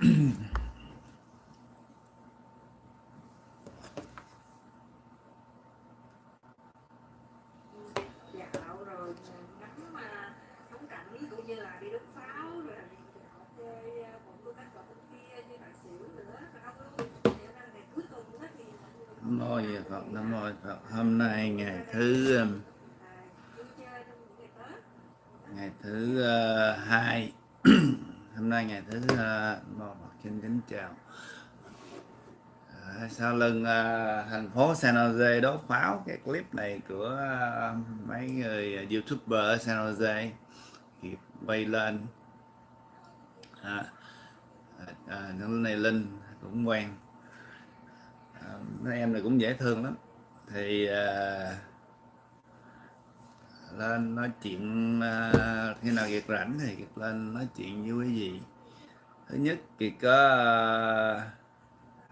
mô Phật Nam mô Phật. Hôm nay ngày thứ um, ngày thứ uh, hai. Hôm nay ngày thứ uh, xin kính chào. À, sau lưng à, thành phố San Jose đốt pháo cái clip này của à, mấy người à, youtuber ở San Jose kịp quay lên. À, à, này Linh cũng quen. À, mấy em này cũng dễ thương lắm. Thì à, lên nói chuyện à, khi nào việc rảnh thì lên nói chuyện với quý vị thứ nhất Kiệt có ờ,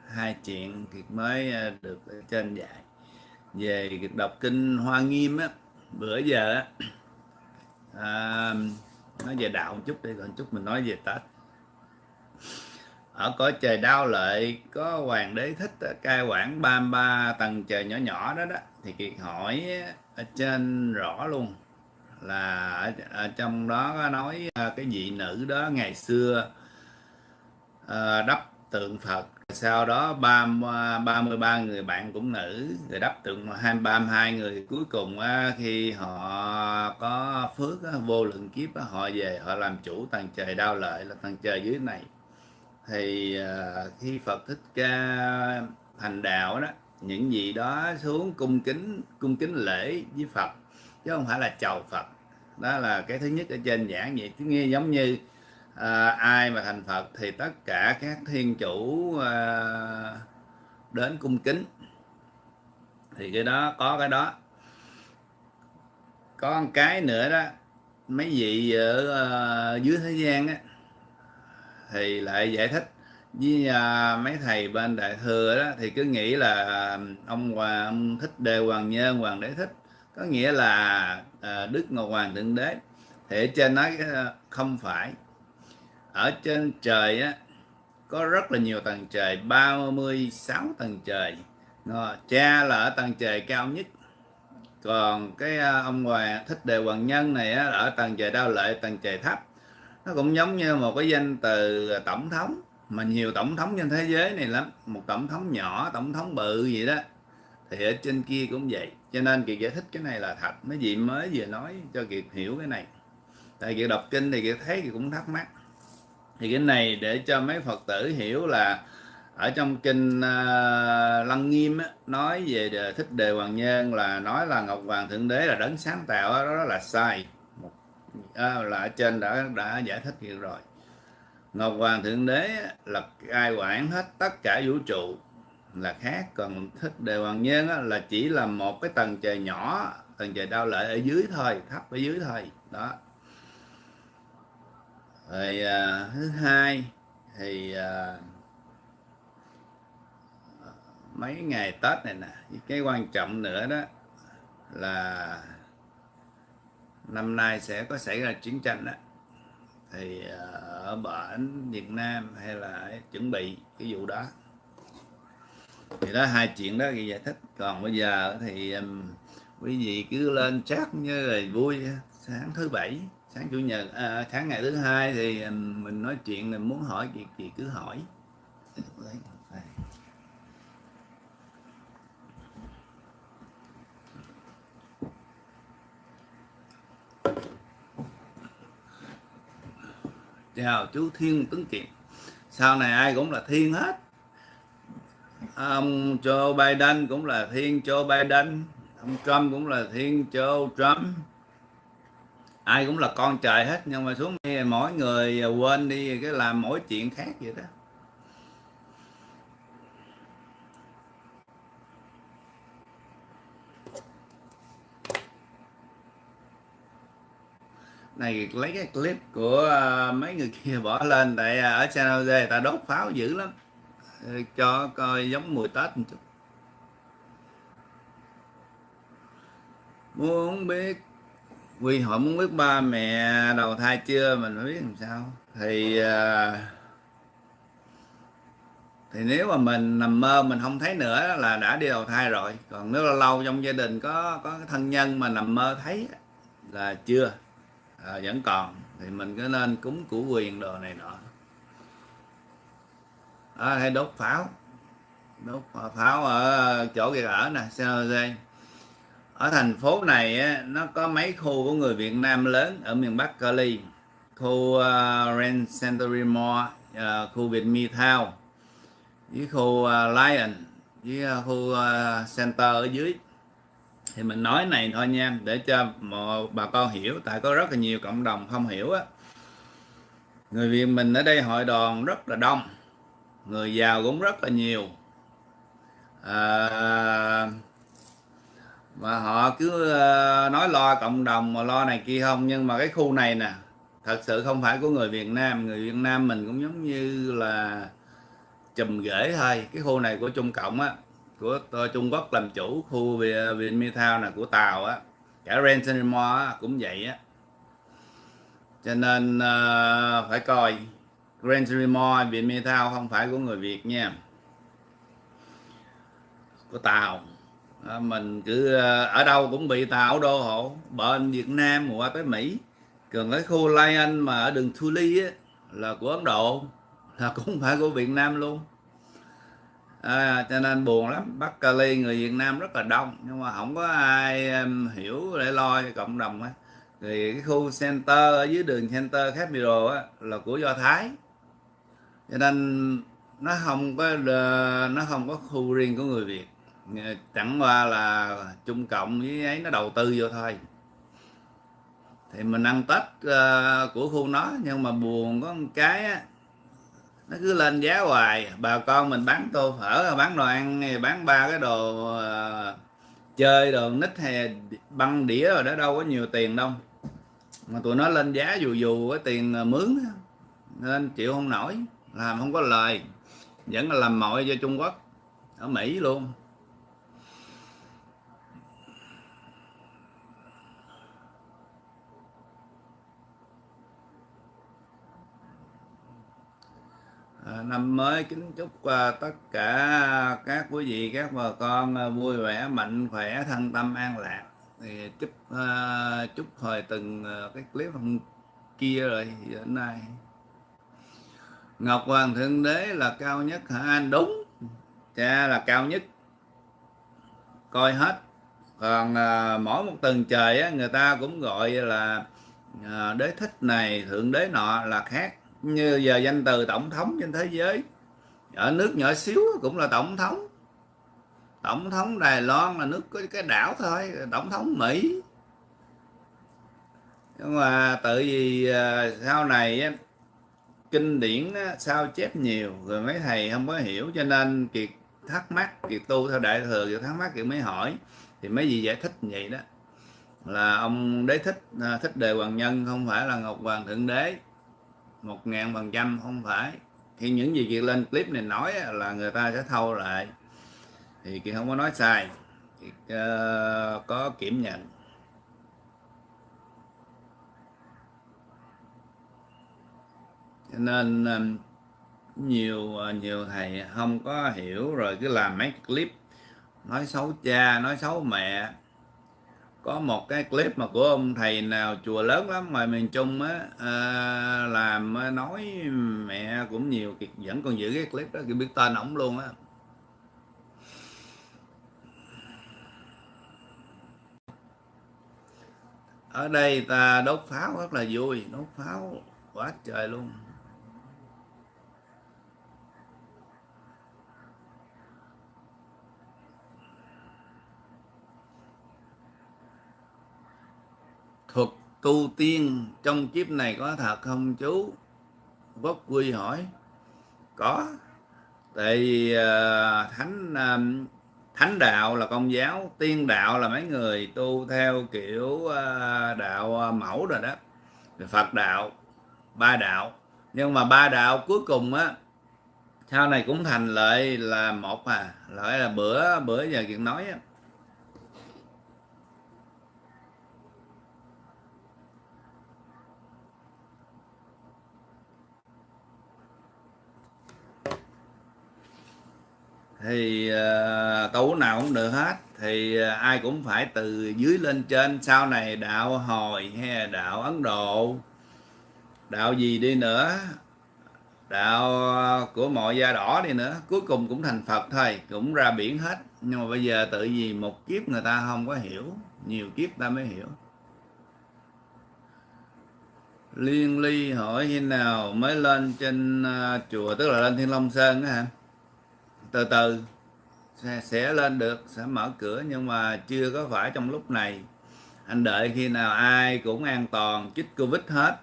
hai chuyện Kiệt mới ờ, được ở trên dạy. Về Kiệt đọc kinh Hoa Nghiêm á bữa giờ á à, nói về đạo một chút đi còn chút mình nói về Tết. Ở cõi trời đau lợi có hoàng đế thích cai quản 33 tầng trời nhỏ nhỏ đó đó thì Kiệt hỏi ở trên rõ luôn. Là ở, ở trong đó nói ờ, cái vị nữ đó ngày xưa Ờ, đắp tượng Phật. Sau đó ba ba mươi ba người bạn cũng nữ, rồi đắp tượng hai, ba mươi hai người. Cuối cùng khi họ có phước vô lượng kiếp họ về, họ làm chủ tầng trời đau lợi là tầng trời dưới này. Thì ờ, khi Phật thích ca thành đạo đó, những gì đó xuống cung kính cung kính lễ với Phật, chứ không phải là chầu Phật. Đó là cái thứ nhất ở trên giảng vậy. Cứ nghe giống như à, ai mà thành Phật thì tất cả các thiên chủ à, đến cung kính. Thì cái đó có cái đó. Có một cái nữa đó mấy vị ở à, dưới thế gian á thì lại giải thích với à, mấy thầy bên đại thừa đó thì cứ nghĩ là ông hoàng ông thích đề hoàng nhân hoàng đế thích có nghĩa là à, đức ngọc hoàng thượng đế. Thì ở trên nói không phải ở trên trời á có rất là nhiều tầng trời 36 tầng trời. Ngờ, cha là ở tầng trời cao nhất. Còn cái à, ông hoàng thích đề hoàng nhân này á, ở tầng trời đao lợi tầng trời thấp nó cũng giống như một cái danh từ à, tổng thống. Mà nhiều tổng thống trên thế giới này lắm. Một tổng thống nhỏ tổng thống bự vậy đó. Thì ở trên kia cũng vậy. Cho nên kiệt giải thích cái này là thật. Mấy vị mới vừa nói cho kiệt hiểu cái này. Tại kiệt đọc kinh thì kiệt thấy kiệt cũng thắc mắc thì cái này để cho mấy phật tử hiểu là ở trong kinh uh, lăng nghiêm á, nói về đề, thích đề hoàng nhân là nói là ngọc hoàng thượng đế là đấng sáng tạo đó, đó là sai. Một à, là ở trên đã đã giải thích hiện rồi. Ngọc hoàng thượng đế là ai quản hết tất cả vũ trụ là khác. Còn thích đề hoàng nhân á, là chỉ là một cái tầng trời nhỏ tầng trời đau lợi ở dưới thôi thấp ở dưới thôi. Đó rồi à, thứ hai thì à, mấy ngày tết này nè cái quan trọng nữa đó là năm nay sẽ có xảy ra chiến tranh đó thì à, ở bển Việt Nam hay là chuẩn bị cái vụ đó. Thì đó hai chuyện đó thì giải thích. Còn bây giờ thì um, quý vị cứ lên chat như rồi vui sáng thứ bảy sáng chủ nhật à, sáng ngày thứ hai thì à, mình nói chuyện mình muốn hỏi gì gì cứ hỏi. Chào chú Thiên Tuấn Kiệt. Sau này ai cũng là Thiên hết. Ông Joe Biden cũng là Thiên Joe Biden. Ông Trump cũng là Thiên Joe Trump ai cũng là con trời hết, nhưng mà xuống đây mỗi người à, quên đi cái làm mỗi chuyện khác vậy đó. Này, lấy cái clip của à, mấy người kia bỏ lên tại à, ở channel D ta đốt pháo dữ lắm. Ờ, cho coi giống mùi tết một chút. Muốn biết quy họ muốn biết ba mẹ đầu thai chưa mình phải biết làm sao. Thì à, thì nếu mà mình nằm mơ mình không thấy nữa là đã đi đầu thai rồi. Còn nếu là lâu trong gia đình có có thân nhân mà nằm mơ thấy là chưa à, vẫn còn thì mình cứ nên cúng củ quyền đồ này nọ. À, hay đốt pháo. Đốt pháo ở chỗ kia ở nè San Jose ở thành phố này nó có mấy khu của người Việt Nam lớn ở miền Bắc Cali. Khu ờ, uh, Ren Century Mall uh, khu Việt Mi Town với khu uh, Lion với uh, khu uh, Center ở dưới. Thì mình nói này thôi nha để cho mọi bà con hiểu tại có rất là nhiều cộng đồng không hiểu á. Người Việt mình ở đây hội đoàn rất là đông người giàu cũng rất là nhiều. À, mà họ cứ ờ, nói lo cộng đồng mà lo này kia không. Nhưng mà cái khu này nè thật sự không phải của người Việt Nam. Người Việt Nam mình cũng giống như là chùm rễ thôi. Cái khu này của Trung Cộng á của Trung Quốc làm chủ khu Việt Metal là của Tàu á. Cả Rensenmore cũng vậy á. Cho nên uh, phải coi. Grand Remore Việt Metal không phải của người Việt nha. Của Tàu à, mình cứ ờ, ở đâu cũng bị tạo đô hộ. Bên Việt Nam qua tới Mỹ. Còn cái khu Lion mà ở đường Thu Ly á, là của Ấn Độ. Là cũng phải của Việt Nam luôn. À, cho nên buồn lắm. Bắc Cali người Việt Nam rất là đông. Nhưng mà không có ai um, hiểu để lo cho cộng đồng á. Thì cái khu center ở dưới đường center Capital á là của Do Thái. Cho nên nó không có ờ, nó không có khu riêng của người Việt chẳng qua là Trung Cộng với ấy nó đầu tư vô thôi. Thì mình ăn Tết uh, của khu nó nhưng mà buồn có một cái á, nó cứ lên giá hoài. Bà con mình bán tô phở bán đồ ăn bán ba cái đồ uh, chơi đồ nít hay băng đĩa rồi đó đâu có nhiều tiền đâu. Mà tụi nó lên giá dù dù cái tiền mướn nên chịu không nổi làm không có lời. Vẫn là làm mọi cho Trung Quốc ở Mỹ luôn. À, năm mới kính chúc uh, tất cả các quý vị các bà con uh, vui vẻ mạnh khỏe thân tâm an lạc. Thì chúc uh, chúc hồi từng uh, cái clip hôm kia rồi đến nay. Ngọc Hoàng Thượng Đế là cao nhất hả? Anh đúng. Cha là cao nhất. Coi hết. Còn uh, mỗi một tầng trời á, người ta cũng gọi là uh, đế thích này thượng đế nọ là khác như giờ danh từ tổng thống trên thế giới, ở nước nhỏ xíu cũng là tổng thống. Tổng thống đài loan là nước có cái đảo thôi, tổng thống mỹ. Nhưng mà tự vì à, sau này kinh điển sao chép nhiều, rồi mấy thầy không có hiểu, cho nên kiệt thắc mắc, kiệt tu theo đại thừa, kiệt thắc mắc kiệt mới hỏi. Thì mấy gì giải thích vậy đó, là ông đế thích à, thích đề hoàng nhân không phải là ngọc hoàng thượng đế một ngàn phần trăm không phải. Khi những gì kiệt lên clip này nói là người ta sẽ thâu lại. Thì kiệt không có nói sai. Kiệt uh, ờ, có kiểm nhận. Cho nên um, nhiều ờ, nhiều thầy không có hiểu rồi cứ làm mấy clip nói xấu cha nói xấu mẹ có một cái clip mà của ông thầy nào chùa lớn lắm ngoài miền Trung á à, làm nói mẹ cũng nhiều vẫn còn giữ cái clip đó kiệt biết tên ổng luôn á. Ở đây ta đốt pháo rất là vui đốt pháo quá trời luôn thuật tu tiên trong kiếp này có thật không chú? Quốc quy hỏi. Có tại vì uh, thánh uh, thánh đạo là công giáo tiên đạo là mấy người tu theo kiểu uh, đạo mẫu rồi đó. Phật đạo ba đạo. Nhưng mà ba đạo cuối cùng á sau này cũng thành lợi là một à lợi là bữa bữa giờ chuyện nói á. Thì ờ, uh, tu nào cũng được hết. Thì uh, ai cũng phải từ dưới lên trên. Sau này đạo hồi hay là đạo ấn độ đạo gì đi nữa đạo của mọi da đỏ đi nữa cuối cùng cũng thành phật thôi cũng ra biển hết. Nhưng mà bây giờ tự vì một kiếp người ta không có hiểu nhiều kiếp ta mới hiểu. Liên ly hỏi khi nào mới lên trên uh, chùa tức là lên thiên long sơn á hả? Từ từ sẽ, sẽ lên được sẽ mở cửa nhưng mà chưa có phải trong lúc này. Anh đợi khi nào ai cũng an toàn chích covid hết.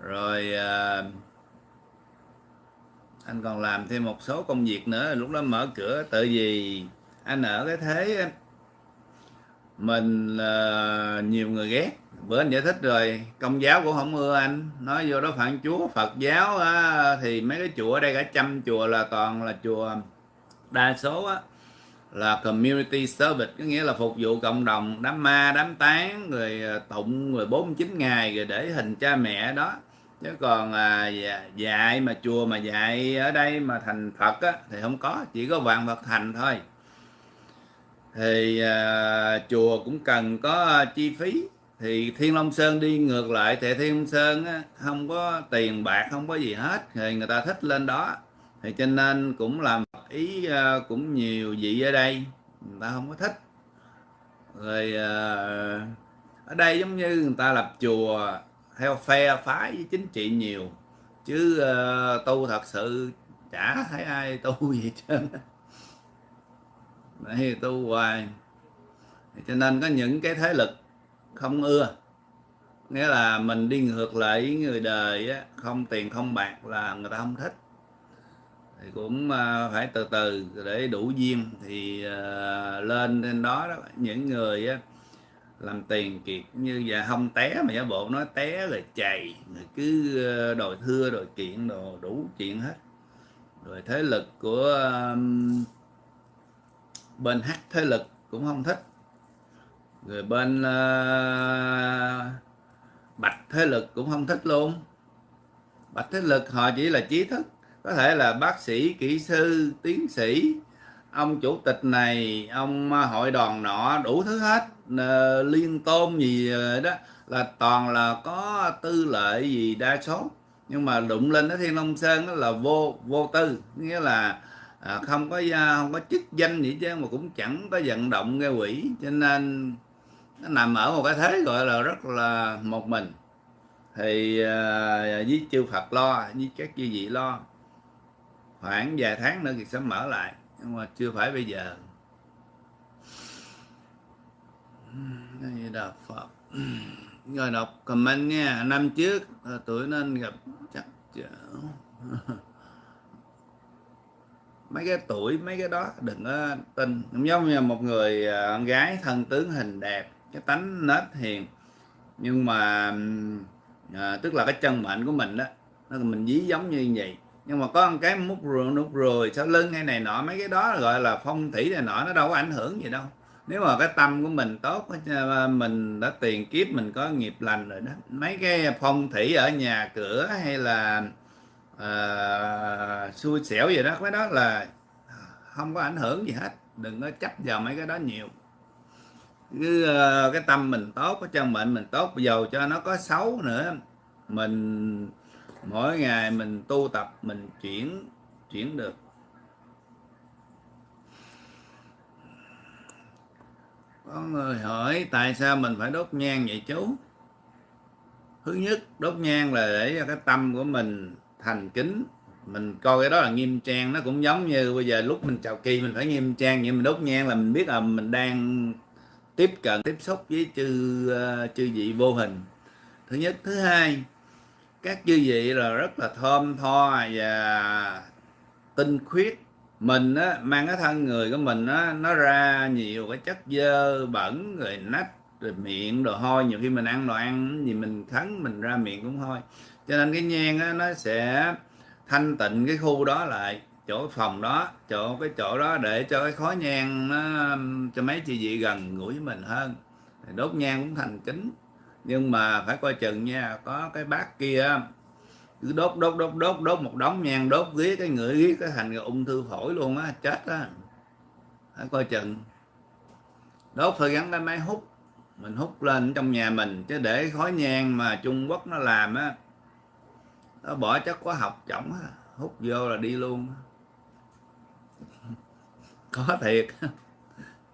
Rồi uh, anh còn làm thêm một số công việc nữa lúc đó mở cửa tự vì anh ở cái thế mình uh, nhiều người ghét bữa anh giải thích rồi. Công giáo cũng không ưa anh. Nói vô đó phản chúa phật giáo á, thì mấy cái chùa ở đây cả trăm chùa là toàn là chùa đa số á, là community service có nghĩa là phục vụ cộng đồng đám ma đám tán rồi à, tụng rồi 49 ngày rồi để hình cha mẹ đó. Chứ còn à, dạy mà chùa mà dạy ở đây mà thành Phật á, thì không có. Chỉ có vạn Phật thành thôi. Thì à, chùa cũng cần có à, chi phí thì Thiên Long Sơn đi ngược lại thì Thiên Long Sơn á, không có tiền bạc không có gì hết thì người ta thích lên đó. Thì cho nên cũng làm ý ờ, cũng nhiều vị ở đây người ta không có thích. Rồi ờ, ở đây giống như người ta lập chùa theo phe phái với chính trị nhiều. Chứ uh, tu thật sự chả thấy ai tu gì trơn Đấy, tu hoài. Cho nên có những cái thế lực không ưa. Nghĩa là mình đi ngược lại với người đời á, không tiền không bạc là người ta không thích. Thì cũng à, phải từ từ để đủ duyên thì lên lên trên đó, đó. Những người á, làm tiền kiệt như vậy không té mà giả bộ nói té rồi chày rồi cứ à, đòi thưa đòi kiện đồ đủ chuyện hết. Rồi thế lực của bên hát thế lực cũng không thích rồi bên uh, bạch thế lực cũng không thích luôn. Bạch thế lực họ chỉ là trí thức. Có thể là bác sĩ kỹ sư tiến sĩ. Ông chủ tịch này ông ờ, hội đoàn nọ đủ thứ hết. Ờ, liên tôn gì đó là toàn là có tư lợi gì đa số. Nhưng mà đụng lên ở thiên long sơn đó là vô vô tư. Nghĩa là à, không có à, không có chức danh gì chứ mà cũng chẳng có vận động gây quỷ cho nên nó nằm ở một cái thế gọi là rất là một mình. Thì uh, với chư Phật lo với các chư vị lo khoảng vài tháng nữa thì sẽ mở lại. Nhưng mà chưa phải bây giờ. Như là Phật. Rồi đọc comment nha Năm trước à, tuổi nên gặp chắc chở. Mấy cái tuổi mấy cái đó đừng có tin. Giống như một người à, con gái thân tướng hình đẹp cái tánh nết hiền. Nhưng mà à, tức là cái chân mệnh của mình đó nó mình dí giống như vậy. Nhưng mà có một cái mút rùi nút rùi sau lưng hay này nọ mấy cái đó gọi là phong thủy này nọ nó đâu có ảnh hưởng gì đâu. Nếu mà cái tâm của mình tốt à, mình đã tiền kiếp mình có nghiệp lành rồi đó mấy cái phong thủy ở nhà cửa hay là uh, xui xẻo gì đó cái đó là à, không có ảnh hưởng gì hết. Đừng có chấp vào mấy cái đó nhiều cứ uh, cái tâm mình tốt cái chân mệnh mình tốt dầu cho nó có xấu nữa mình mỗi ngày mình tu tập mình chuyển chuyển được. Có người hỏi tại sao mình phải đốt nhang vậy chú? Thứ nhất đốt nhang là để cho cái tâm của mình thành kính. Mình coi cái đó là nghiêm trang nó cũng giống như bây giờ lúc mình chào kỳ mình phải nghiêm trang nhưng mình đốt nhang là mình biết là mình đang tiếp cận tiếp xúc với chư uh, chư vị vô hình. Thứ nhất. Thứ hai các chư vị là rất là thơm tho và tinh khuyết. Mình á, mang cái thân người của mình á, nó ra nhiều cái chất dơ bẩn rồi nách rồi miệng đồ hôi. Nhiều khi mình ăn đồ ăn gì mình khấn mình ra miệng cũng hôi. Cho nên cái nhang á, nó sẽ thanh tịnh cái khu đó lại chỗ phòng đó, chỗ, cái chỗ đó để cho cái khói nhang nó, cho mấy chị vị gần gũi với mình hơn. Đốt nhang cũng thành kính. Nhưng mà phải coi chừng nha, có cái bác kia, cứ đốt đốt đốt đốt đốt một đống nhang, đốt ghế cái ngửi ghế, cái thành ung thư phổi luôn á, chết á. Phải coi chừng. Đốt phải gắn cái máy hút. Mình hút lên trong nhà mình, chứ để khói nhang mà Trung Quốc nó làm á, nó bỏ chất hóa học chổng á. Hút vô là đi luôn có thiệt.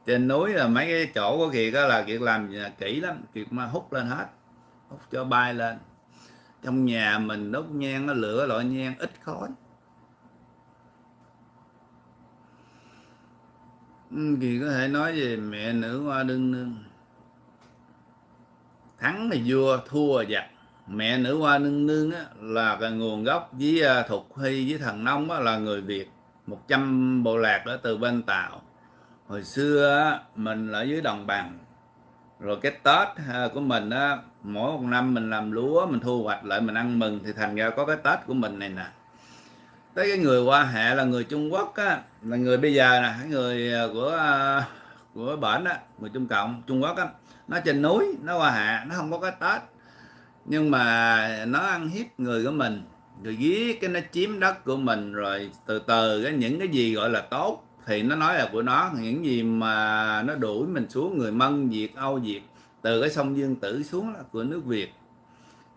Trên núi là mấy cái chỗ của kiệt đó là kiệt làm kỹ lắm kiệt mà hút lên hết hút cho bay lên. Trong nhà mình đốt nhang nó lửa loại nhang ít khói. Ừ, Thì có thể nói về mẹ nữ hoa đương nương. Thắng là vua thua là giặc. Mẹ nữ hoa nương nương á, là cái nguồn gốc với à, thục hy với thần nông á, là người việt. 100 bộ lạc đó từ bên tàu. Hồi xưa mình ở dưới đồng bằng. Rồi cái tết à, của mình á, mỗi một năm mình làm lúa, mình thu hoạch lại, mình ăn mừng, thì thành ra có cái tết của mình này nè. Tới cái người qua hệ là người trung quốc á, là người bây giờ nè người à, của à, của bển á, người trung cộng, trung quốc á. Nó trên núi, nó qua hạ, nó không có cái tết. Nhưng mà nó ăn hiếp người của mình rồi giết cái nó chiếm đất của mình rồi từ từ cái những cái gì gọi là tốt. Thì nó nói là của nó, những gì mà nó đuổi mình xuống, người mân, việt, âu, việt, từ cái sông dương tử xuống là của nước việt.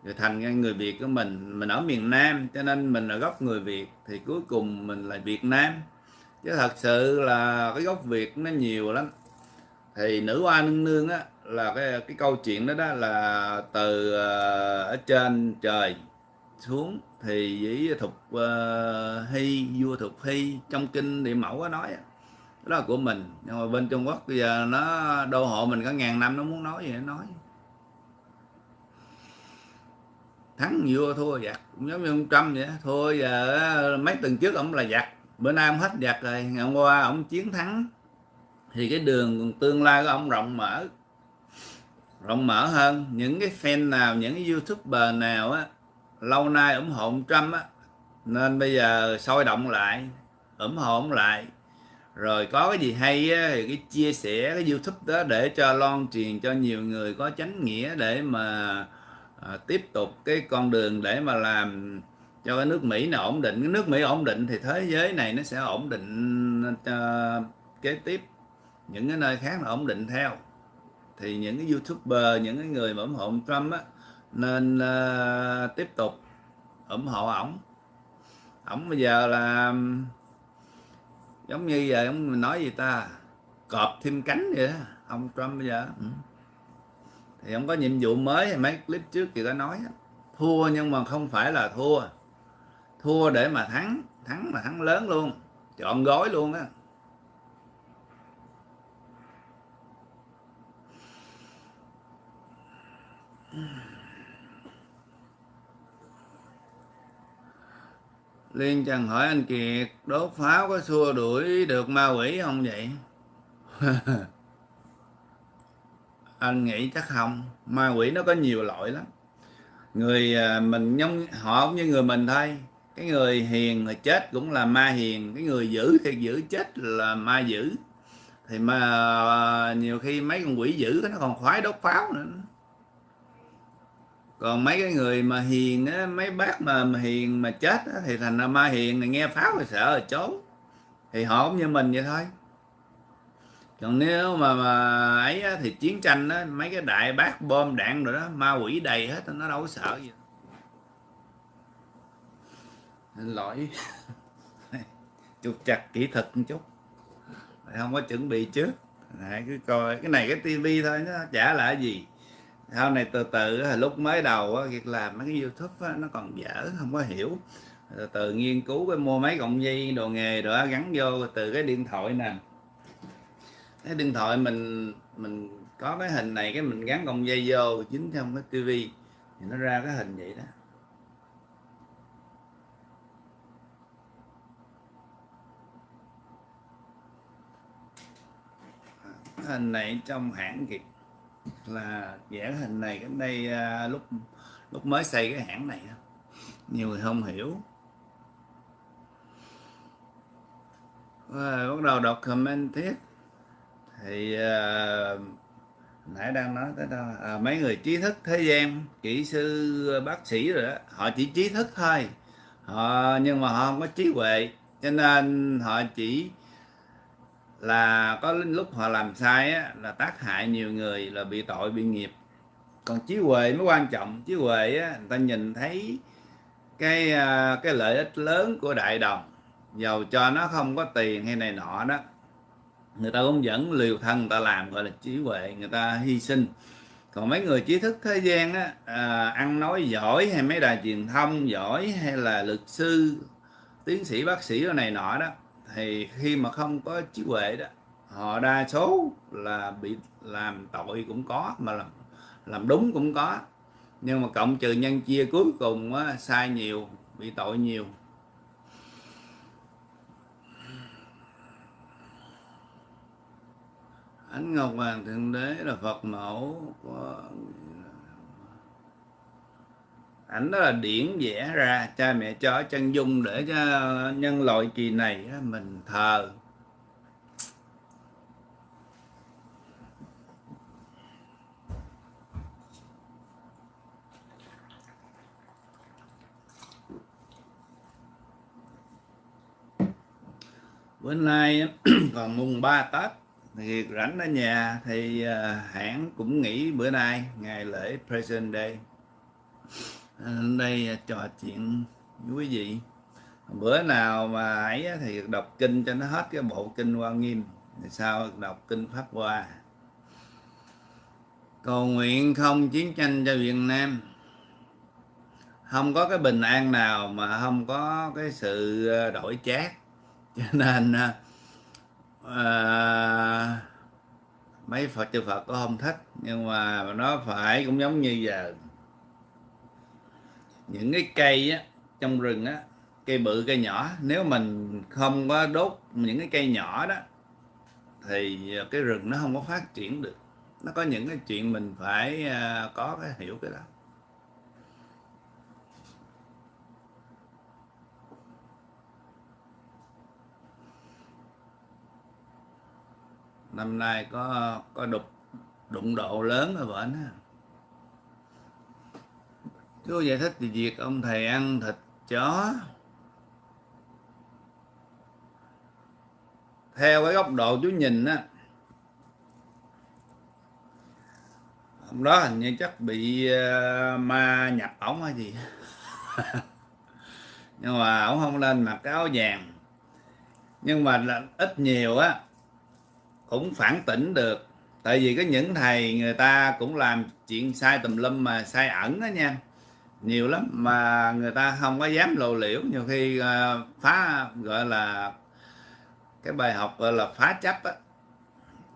Rồi thành người việt của mình mình ở miền nam, cho nên mình là gốc người việt, thì cuối cùng mình là việt nam. Chứ thật sự là cái gốc việt nó nhiều lắm. Thì nữ oa nương nương á, là cái cái câu chuyện đó đó là từ ờ, ở trên trời xuống thì với thục uh, ờ, hy vua thục hy trong kinh địa mẫu có nói đó là của mình. Nhưng mà bên trung quốc bây giờ nó đô hộ mình có ngàn năm nó muốn nói gì nó nói. Thắng vua thua giặc cũng giống như ông trump vậy thua giờ mấy tuần trước ông là giặc bữa nay ông hết giặc rồi ngày hôm qua ông chiến thắng. Thì cái đường tương lai của ông rộng mở rộng mở hơn. Những cái fan nào những cái youtuber nào á lâu nay ủng hộ ông Trump á nên bây giờ sôi động lại ủng hộ ông lại. Rồi có cái gì hay á, thì cái chia sẻ cái youtube đó để cho loan truyền cho nhiều người có chánh nghĩa để mà à, tiếp tục cái con đường để mà làm cho cái nước Mỹ nó ổn định. Cái nước Mỹ ổn định thì thế giới này nó sẽ ổn định uh, kế tiếp. Những cái nơi khác là ổn định theo. Thì những cái youtuber những cái người mà ủng hộ ông Trump á nên uh, tiếp tục ủng hộ ổng. Ổng bây giờ là giống như giờ ông nói gì ta cọp thêm cánh vậy đó ông Trump bây giờ. Ừ. thì ông có nhiệm vụ mới mấy clip trước thì có nói thua nhưng mà không phải là thua. Thua để mà thắng thắng mà thắng lớn luôn chọn gói luôn á. Liên Trần hỏi anh Kiệt, đốt pháo có xua đuổi được ma quỷ không vậy? anh nghĩ chắc không. Ma quỷ nó có nhiều loại lắm. Người à, mình giống họ cũng như người mình thôi. Cái người hiền mà chết cũng là ma hiền, cái người dữ thì dữ chết là ma dữ. Thì mà à, nhiều khi mấy con quỷ dữ nó còn khoái đốt pháo nữa còn mấy cái người mà hiền á mấy bác mà, mà hiền mà chết á, thì thành ra ma hiền này nghe pháo thì sợ rồi trốn. Thì họ cũng như mình vậy thôi. Còn nếu mà, mà ấy á, thì chiến tranh á mấy cái đại bác bom đạn rồi đó ma quỷ đầy hết nó đâu có sợ gì. Nên lỗi. Chụp chặt kỹ thuật một chút. Không có chuẩn bị trước. Đấy, cứ coi cái này cái tivi thôi nó trả lại gì sau này từ từ lúc mới đầu việc làm mấy cái youtube nó còn dở, không có hiểu. Từ từ nghiên cứu cái mua mấy cộng dây đồ nghề rồi gắn vô từ cái điện thoại nè. Cái điện thoại mình mình có cái hình này, cái mình gắn cộng dây vô chính trong cái tivi, thì nó ra cái hình vậy đó. Hình này trong hãng kịp là vẽ hình này cái đây à, lúc lúc mới xây cái hãng này nhiều người không hiểu. À, bắt đầu đọc comment tiếp. Thì à, nãy đang nói tới đâu à, mấy người trí thức thế gian kỹ sư bác sĩ rồi đó họ chỉ trí thức thôi. Họ nhưng mà họ không có trí huệ cho nên họ chỉ là có lúc họ làm sai á, là tác hại nhiều người là bị tội bị nghiệp. Còn trí huệ mới quan trọng. Trí huệ á, người ta nhìn thấy cái à, cái lợi ích lớn của đại đồng dầu cho nó không có tiền hay này nọ đó người ta cũng vẫn liều thân người ta làm gọi là trí huệ người ta hy sinh. Còn mấy người trí thức thế gian á à, ăn nói giỏi hay mấy đài truyền thông giỏi hay là luật sư tiến sĩ bác sĩ này nọ đó thì khi mà không có trí huệ đó họ đa số là bị làm tội cũng có mà làm làm đúng cũng có. Nhưng mà cộng trừ nhân chia cuối cùng á, sai nhiều bị tội nhiều. Ánh ngọc hoàng thượng đế là phật mẫu của ảnh đó là điển vẽ ra, cha mẹ cho chân dung để cho nhân loại kỳ này mình thờ. Bữa nay còn mùng 3 Tết thì rảnh ở nhà thì à, hãng cũng nghỉ bữa nay, ngày lễ President Day đây à, trò chuyện với quý vị. Bữa nào mà ấy thì đọc kinh cho nó hết cái bộ kinh Hoa Nghiêm thì sao đọc kinh Pháp Hoa. Cầu nguyện không chiến tranh cho Việt Nam. Không có cái bình an nào mà không có cái sự à, đổi chát cho nên à, à, mấy phật chư phật có không thích nhưng mà nó phải cũng giống như giờ những cái cây á, trong rừng á cây bự cây nhỏ nếu mình không có đốt những cái cây nhỏ đó thì cái rừng nó không có phát triển được. Nó có những cái chuyện mình phải à, có cái hiểu cái đó. Năm nay có có đục đụng độ lớn ở bệnh á chú giải thích thì việc ông thầy ăn thịt chó. Theo cái góc độ chú nhìn á ông đó hình như chắc bị uh, ma nhập ổng hay gì. Nhưng mà ổng không lên mặc cái áo vàng. Nhưng mà là ít nhiều á cũng phản tỉnh được. Tại vì có những thầy người ta cũng làm chuyện sai tùm lum mà sai ẩn đó nha nhiều lắm. Mà người ta không có dám lộ liễu. Nhiều khi uh, phá gọi là cái bài học gọi là phá chấp á,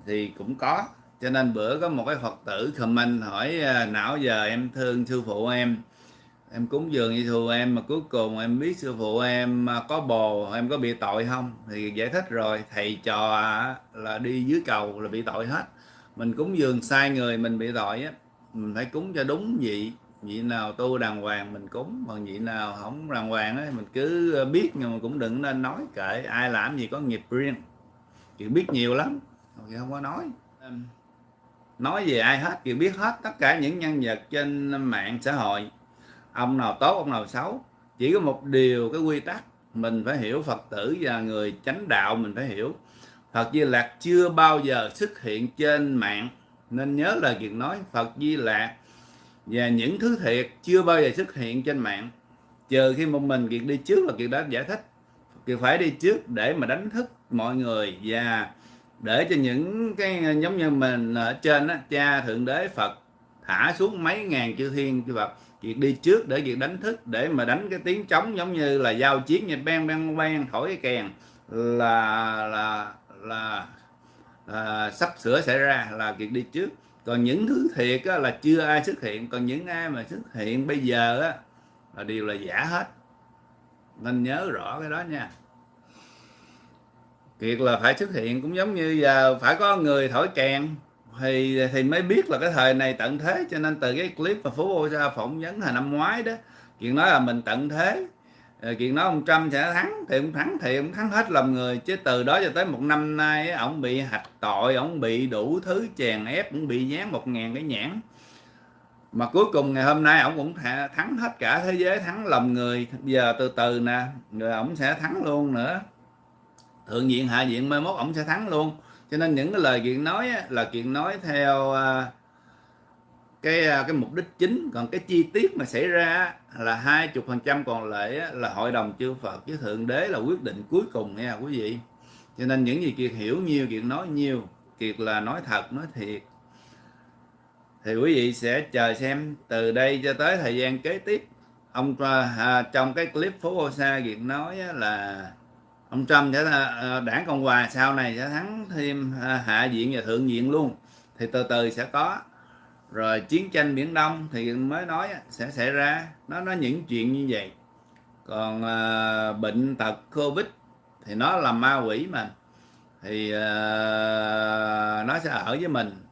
thì cũng có. Cho nên bữa có một cái phật tử comment hỏi uh, não giờ em thương sư phụ em? Em cúng dường như thù em mà cuối cùng em biết sư phụ em à, có bồ em có bị tội không? Thì giải thích rồi thầy trò là đi dưới cầu là bị tội hết. Mình cúng dường sai người mình bị tội á mình phải cúng cho đúng vị vị nào tu đàng hoàng mình cúng còn vị nào không đàng hoàng ấy mình cứ biết nhưng mà cũng đừng nên nói kệ. Ai làm gì có nghiệp riêng. Chuyện biết nhiều lắm thì không có nói. Nói về ai hết thì biết hết tất cả những nhân vật trên mạng xã hội. Ông nào tốt ông nào xấu. Chỉ có một điều cái quy tắc mình phải hiểu phật tử và người chánh đạo mình phải hiểu. Phật di lạc chưa bao giờ xuất hiện trên mạng. Nên nhớ lời kiệt nói phật di lạc và những thứ thiệt chưa bao giờ xuất hiện trên mạng. Chờ khi một mình kiệt đi trước là kiệt đã giải thích. Kiệt phải đi trước để mà đánh thức mọi người và để cho những cái giống như mình ở trên đó, cha thượng đế phật thả xuống mấy ngàn chư thiên chư phật. Việc đi trước để việc đánh thức để mà đánh cái tiếng trống giống như là giao chiến như ben ben ben thổi cái kèn. Là là là, là sắp sửa xảy ra là việc đi trước còn những thứ thiệt á, là chưa ai xuất hiện. Còn những ai mà xuất hiện bây giờ á, là đều là giả hết. Nên nhớ rõ cái đó nha. Kiệt là phải xuất hiện cũng giống như giờ phải có người thổi kèn. Thì thì mới biết là cái thời này tận thế. Cho nên từ cái clip mà phú ô ra phỏng vấn hồi năm ngoái đó chuyện nói là mình tận thế. Ờ, chuyện đó nói ông Trump sẽ thắng thì ông thắng thì ông thắng hết lòng người, chứ từ đó cho tới một năm nay ông bị hạch tội, ông bị đủ thứ chèn ép, cũng bị dán một ngàn cái nhãn. Mà cuối cùng ngày hôm nay ông cũng thắng hết cả thế giới, thắng lòng người. Giờ từ từ nè, rồi ông sẽ thắng luôn nữa. Thượng diện, hạ diện mai mốt ông sẽ thắng luôn. Cho nên những cái lời kiện nói là kiện nói theo à, cái à, cái mục đích chính. Còn cái chi tiết mà xảy ra là hai chục phần trăm còn lại là hội đồng chư Phật với thượng đế là quyết định cuối cùng nha quý vị. Cho nên những gì kiệt hiểu nhiều kiệt nói nhiều kiệt là nói thật nói thiệt. Thì quý vị sẽ chờ xem từ đây cho tới thời gian kế tiếp. Ông à, trong cái clip phố Osa Sa Kiệt nói là ông Trump sẽ à, à, đảng Cộng hòa sau này sẽ thắng thêm hạ viện và thượng viện luôn. Thì từ từ sẽ có rồi chiến tranh biển đông thì mới nói sẽ xảy ra. Nó nói những chuyện như vậy. Còn à, bệnh tật covid thì nó là ma quỷ mà. Thì à, nó sẽ ở với mình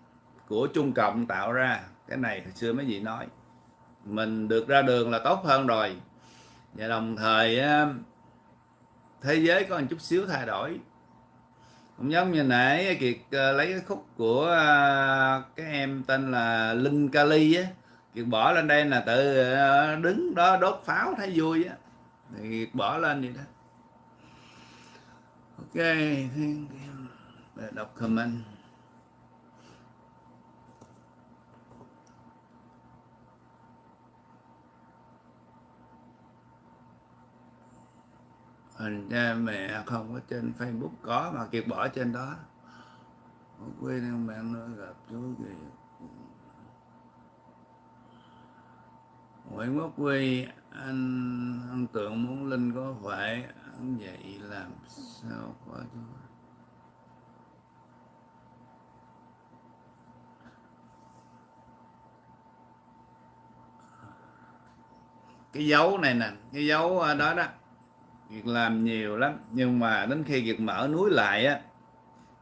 của Trung Cộng tạo ra. Cái này hồi xưa mấy vị nói. Mình được ra đường là tốt hơn rồi. Và đồng thời thế giới có một chút xíu thay đổi cũng giống như nãy kiệt ờ, lấy cái khúc của ờ, cái em tên là linh kali á. Kiệt bỏ lên đây là tự ờ, đứng đó đốt pháo thấy vui á. Thì kiệt bỏ lên vậy đó. Ok đọc comment. Hình cha mẹ không có trên Facebook có mà kiệt bỏ trên đó. Một quê đang bạn nữa gặp chú kìa Nguyễn Quốc Quy anh anh tưởng muốn Linh có phải anh vậy làm sao có chứ cái dấu này nè, cái dấu à, đó đó. Kiệt làm nhiều lắm. Nhưng mà đến khi Kiệt mở núi lại á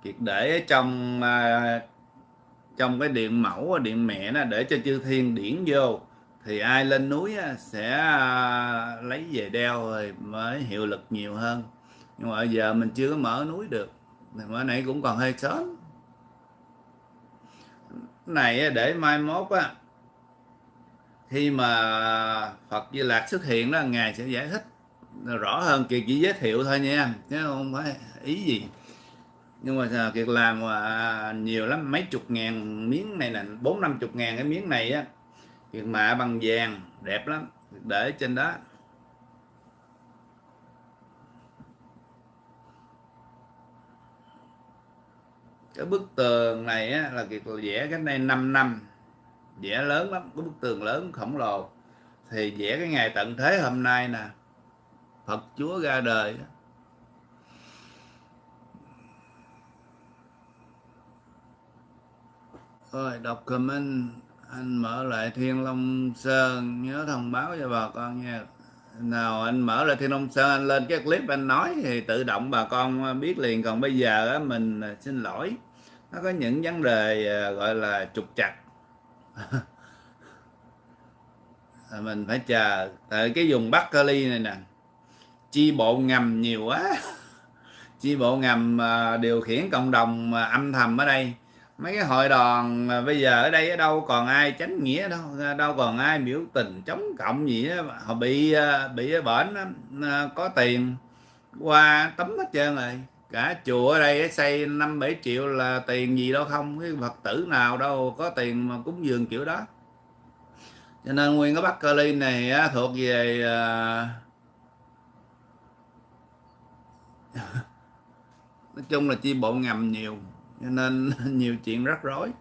Kiệt để ở trong à, trong cái điện mẫu điện mẹ nó để cho chư thiên điển vô thì ai lên núi á, sẽ à, lấy về đeo rồi mới hiệu lực nhiều hơn. Nhưng mà giờ mình chưa có mở núi được thì bữa nãy cũng còn hơi sớm. Này để mai mốt á khi mà Phật Di Lạc xuất hiện đó ngài sẽ giải thích rõ hơn kiệt chỉ giới thiệu thôi nha chứ không phải ý gì. Nhưng mà à, kiệt làm mà nhiều lắm mấy chục ngàn miếng này là bốn năm chục ngàn cái miếng này á kiệt mạ bằng vàng đẹp lắm để trên đó. Cái bức tường này á, là kiệt vẽ cách đây 5 năm vẽ lớn lắm cái bức tường lớn khổng lồ. Thì vẽ cái ngày tận thế hôm nay nè Phật Chúa ra đời. Rồi đọc comment anh mở lại Thiên Long Sơn nhớ thông báo cho bà con nha. Nào anh mở lại Thiên Long Sơn anh lên cái clip anh nói thì tự động bà con biết liền. Còn bây giờ á, mình à, xin lỗi. Nó có những vấn đề à, gọi là trục trặc. À, mình phải chờ. Tại cái vùng Bắc Cali này nè chi bộ ngầm nhiều quá. Chi bộ ngầm à, điều khiển cộng đồng à, âm thầm ở đây. Mấy cái hội đoàn à, bây giờ ở đây ở đâu còn ai chánh nghĩa đâu đâu còn ai biểu tình chống cộng gì đó. họ bị bị bệnh bển có tiền qua tấm hết trơn rồi. Cả chùa ở đây xây năm bảy triệu là tiền gì đâu không, cái phật tử nào đâu có tiền mà cúng dường kiểu đó. Cho nên nguyên cái bắc Cali này thuộc về nói chung là chi bộ ngầm nhiều cho nên nhiều chuyện rắc rối.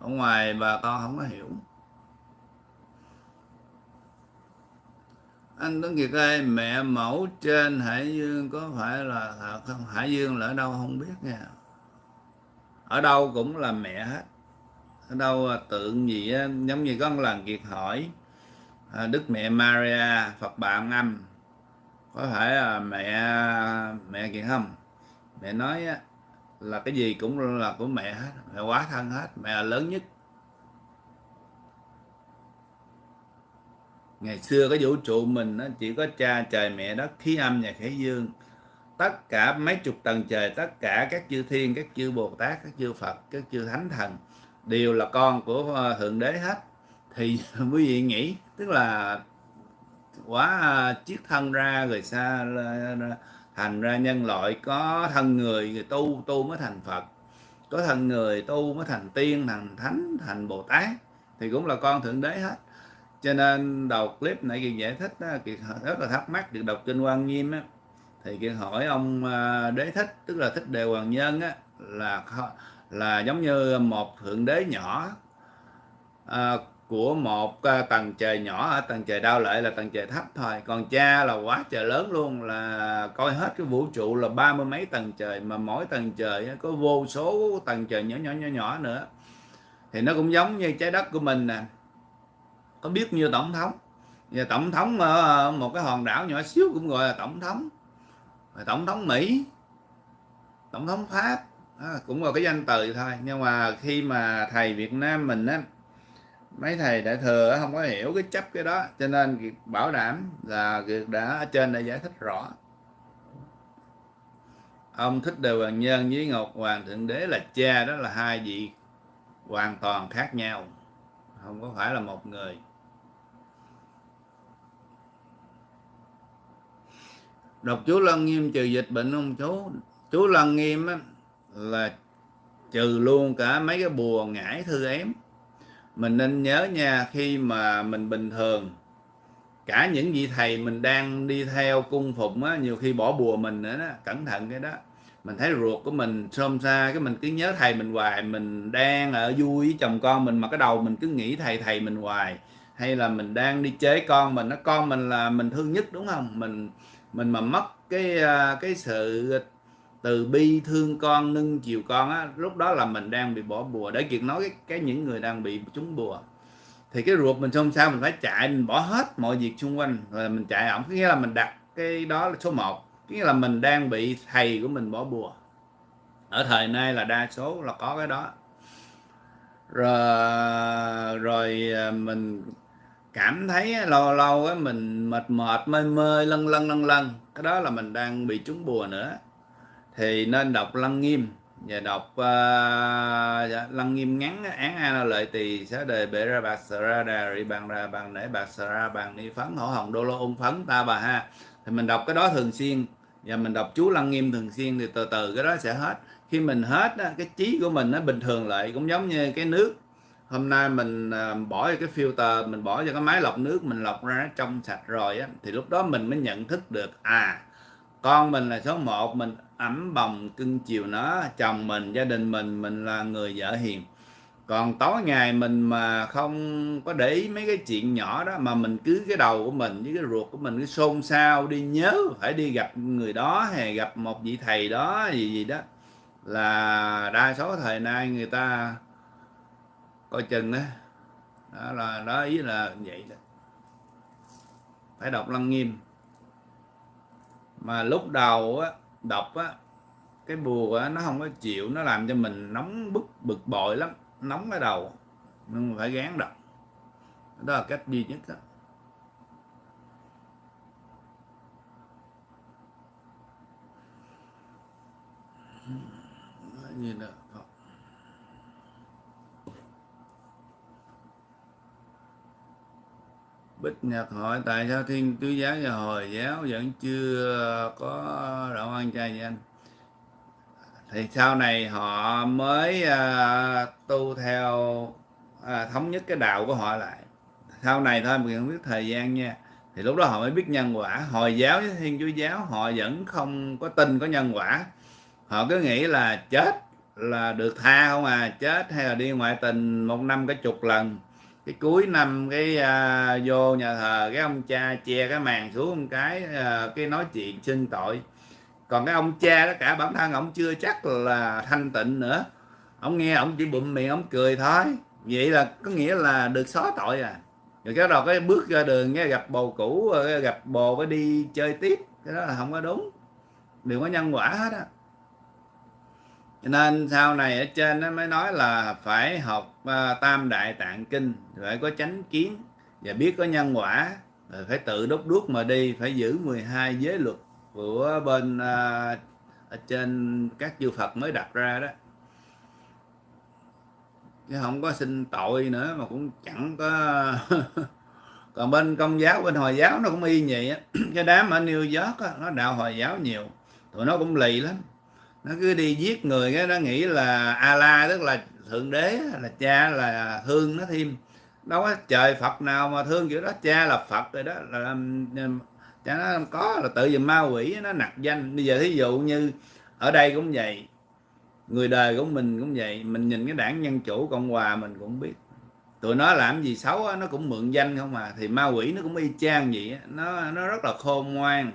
Ở ngoài bà con không có hiểu. Anh Tuấn Kiệt ơi mẹ mẫu trên Hải Dương có phải là thật không? Hải Dương là ở đâu không biết nha. Ở đâu cũng là mẹ hết. Ở đâu tượng gì á, giống như có một lần Kiệt hỏi à, Đức mẹ Maria Phật Bà âm có phải là mẹ mẹ kiện không? Mẹ nói á, là cái gì cũng là của mẹ hết mẹ quá thân hết mẹ là lớn nhất. Ngày xưa cái vũ trụ mình nó chỉ có cha trời mẹ đất khí âm và khí dương. Tất cả mấy chục tầng trời tất cả các chư thiên các chư bồ tát các chư phật các chư thánh thần đều là con của ờ, thượng đế hết. Thì quý vị nghĩ tức là quá à, chiếc thân ra rồi xa thành ra nhân loại có thân người, người tu tu mới thành phật. Có thân người tu mới thành tiên thành thánh thành bồ tát. Thì cũng là con thượng đế hết. Cho nên đầu clip này kiệt giải thích kiệt rất là thắc mắc được đọc kinh quan nghiêm á. Thì kiệt hỏi ông à, đế thích tức là thích đề hoàng nhân á là là giống như một thượng đế nhỏ. À, của một à, tầng trời nhỏ ở tầng trời đau lợi là tầng trời thấp thôi. Còn cha là quá trời lớn luôn, là coi hết cái vũ trụ là ba mươi mấy tầng trời, mà mỗi tầng trời có vô số tầng trời nhỏ nhỏ nhỏ nhỏ nữa. Thì nó cũng giống như trái đất của mình nè. Có biết như tổng thống? Và tổng thống ở một cái hòn đảo nhỏ xíu cũng gọi là tổng thống. Tổng thống mỹ, tổng thống pháp cũng là cái danh từ thôi. Nhưng mà khi mà thầy việt nam mình á mấy thầy đại thừa không có hiểu cái chấp cái đó cho nên bảo đảm là việc đã ở trên đã giải thích rõ. Ông thích đề hoàng nhân với ngọc hoàng thượng đế là cha đó là hai vị hoàn toàn khác nhau không có phải là một người. Đọc chú lân nghiêm trừ dịch bệnh ông chú. Chú lân nghiêm á, là trừ luôn cả mấy cái bùa ngải thư ém mình nên nhớ nha, khi mà mình bình thường, cả những vị thầy mình đang đi theo cung phụng á, nhiều khi bỏ bùa mình nữa đó, cẩn thận cái đó. Mình thấy ruột của mình xôm xa, cái mình cứ nhớ thầy mình hoài, mình đang ở vui với chồng con mình mà cái đầu mình cứ nghĩ thầy thầy mình hoài. Hay là mình đang đi chế con mình, nó con mình là mình thương nhất, đúng không? Mình mình mà mất cái à, cái sự từ bi thương con nâng chiều con á lúc đó là mình đang bị bỏ bùa. Để kiệt nói cái, cái những người đang bị trúng bùa. Thì cái ruột mình xong sao mình phải chạy mình bỏ hết mọi việc xung quanh. Rồi mình chạy ổng nghĩa là mình đặt cái đó là số 1 nghĩa là mình đang bị thầy của mình bỏ bùa. Ở thời nay là đa số là có cái đó. Rồi rồi à, mình cảm thấy lâu lâu á mình mệt mệt mê mê lân lân lân lân cái đó là mình đang bị trúng bùa nữa thì nên đọc lăng nghiêm. Và đọc uh, lăng nghiêm ngắn án a lợi tỳ xá đề bệ ra bạc sờ ra đà rị bằng ra bằng nể bạc sờ ra bằng ni phấn hổ hồng đô lô ung phấn ta bà ha. Thì mình đọc cái đó thường xuyên. Và mình đọc chú lăng nghiêm thường xuyên thì từ từ cái đó sẽ hết. Khi mình hết cái trí của mình nó bình thường lại cũng giống như cái nước. Hôm nay mình ờ, bỏ cái filter mình bỏ cho cái máy lọc nước mình lọc ra nó trong sạch rồi á thì lúc đó mình mới nhận thức được à con mình là số 1 mình ấm bồng cưng chiều nó, chồng mình, gia đình mình mình là người vợ hiền. Còn tối ngày mình mà không có để ý mấy cái chuyện nhỏ đó mà mình cứ cái đầu của mình với cái ruột của mình cứ xôn xao đi nhớ phải đi gặp người đó hay gặp một vị thầy đó gì gì đó là đa số thời nay người ta coi chừng đó đó là, đó ý là vậy đó. Phải đọc lăng nghiêm. Mà lúc đầu á đọc á, cái bùa á, nó không có chịu, nó làm cho mình nóng bức, bực bội lắm, nóng cái đầu. Nhưng mà phải gán đọc đó là cách duy nhất đó. như đó Bích Nhật hỏi tại sao Thiên Chúa Giáo và Hồi Giáo vẫn chưa có đạo ăn chay vậy anh? Thì sau này họ mới uh, tu theo uh, thống nhất cái đạo của họ lại. Sau này thôi mình không biết thời gian nha. Thì lúc đó họ mới biết nhân quả. Hồi giáo với Thiên Chúa Giáo họ vẫn không có tin có nhân quả. Họ cứ nghĩ là chết là được tha không à, chết hay là đi ngoại tình một năm cái chục lần cái cuối năm cái à, vô nhà thờ cái ông cha che cái màn xuống một cái à, cái nói chuyện xưng tội. Còn cái ông cha đó cả bản thân ông chưa chắc là thanh tịnh nữa. Ông nghe ông chỉ bụm miệng ông cười thôi. Vậy là có nghĩa là được xóa tội à. Rồi cái đầu cái bước ra đường nghe gặp bồ cũ gặp bồ cái đi chơi tiếp. Cái đó là không có đúng. Đừng có nhân quả hết á cho nên sau này ở trên nó mới nói là phải học uh, tam đại tạng kinh phải có chánh kiến và biết có nhân quả. Rồi phải tự đốt đuốc mà đi phải giữ 12 giới luật của bên à, ở trên các chư Phật mới đặt ra đó. Chứ không có xin tội nữa mà cũng chẳng có còn bên công giáo bên hồi giáo nó cũng y vậy á. Cái đám ở New York á, nó đạo hồi giáo nhiều tụi nó cũng lì lắm nó cứ đi giết người cái nó nghĩ là ala, tức là thượng đế, là cha là thương nó thêm. Đâu có trời Phật nào mà thương kiểu đó, cha là Phật rồi đó. Là um, um, cha nó có, là tự vì ma quỷ, nó nặc danh. Bây giờ thí dụ như ở đây cũng vậy, người đời của mình cũng vậy, mình nhìn cái đảng dân chủ, cộng hòa mình cũng biết. Tụi nó làm gì xấu nó cũng mượn danh không mà thì ma quỷ nó cũng y chang vậy nó nó rất là khôn ngoan,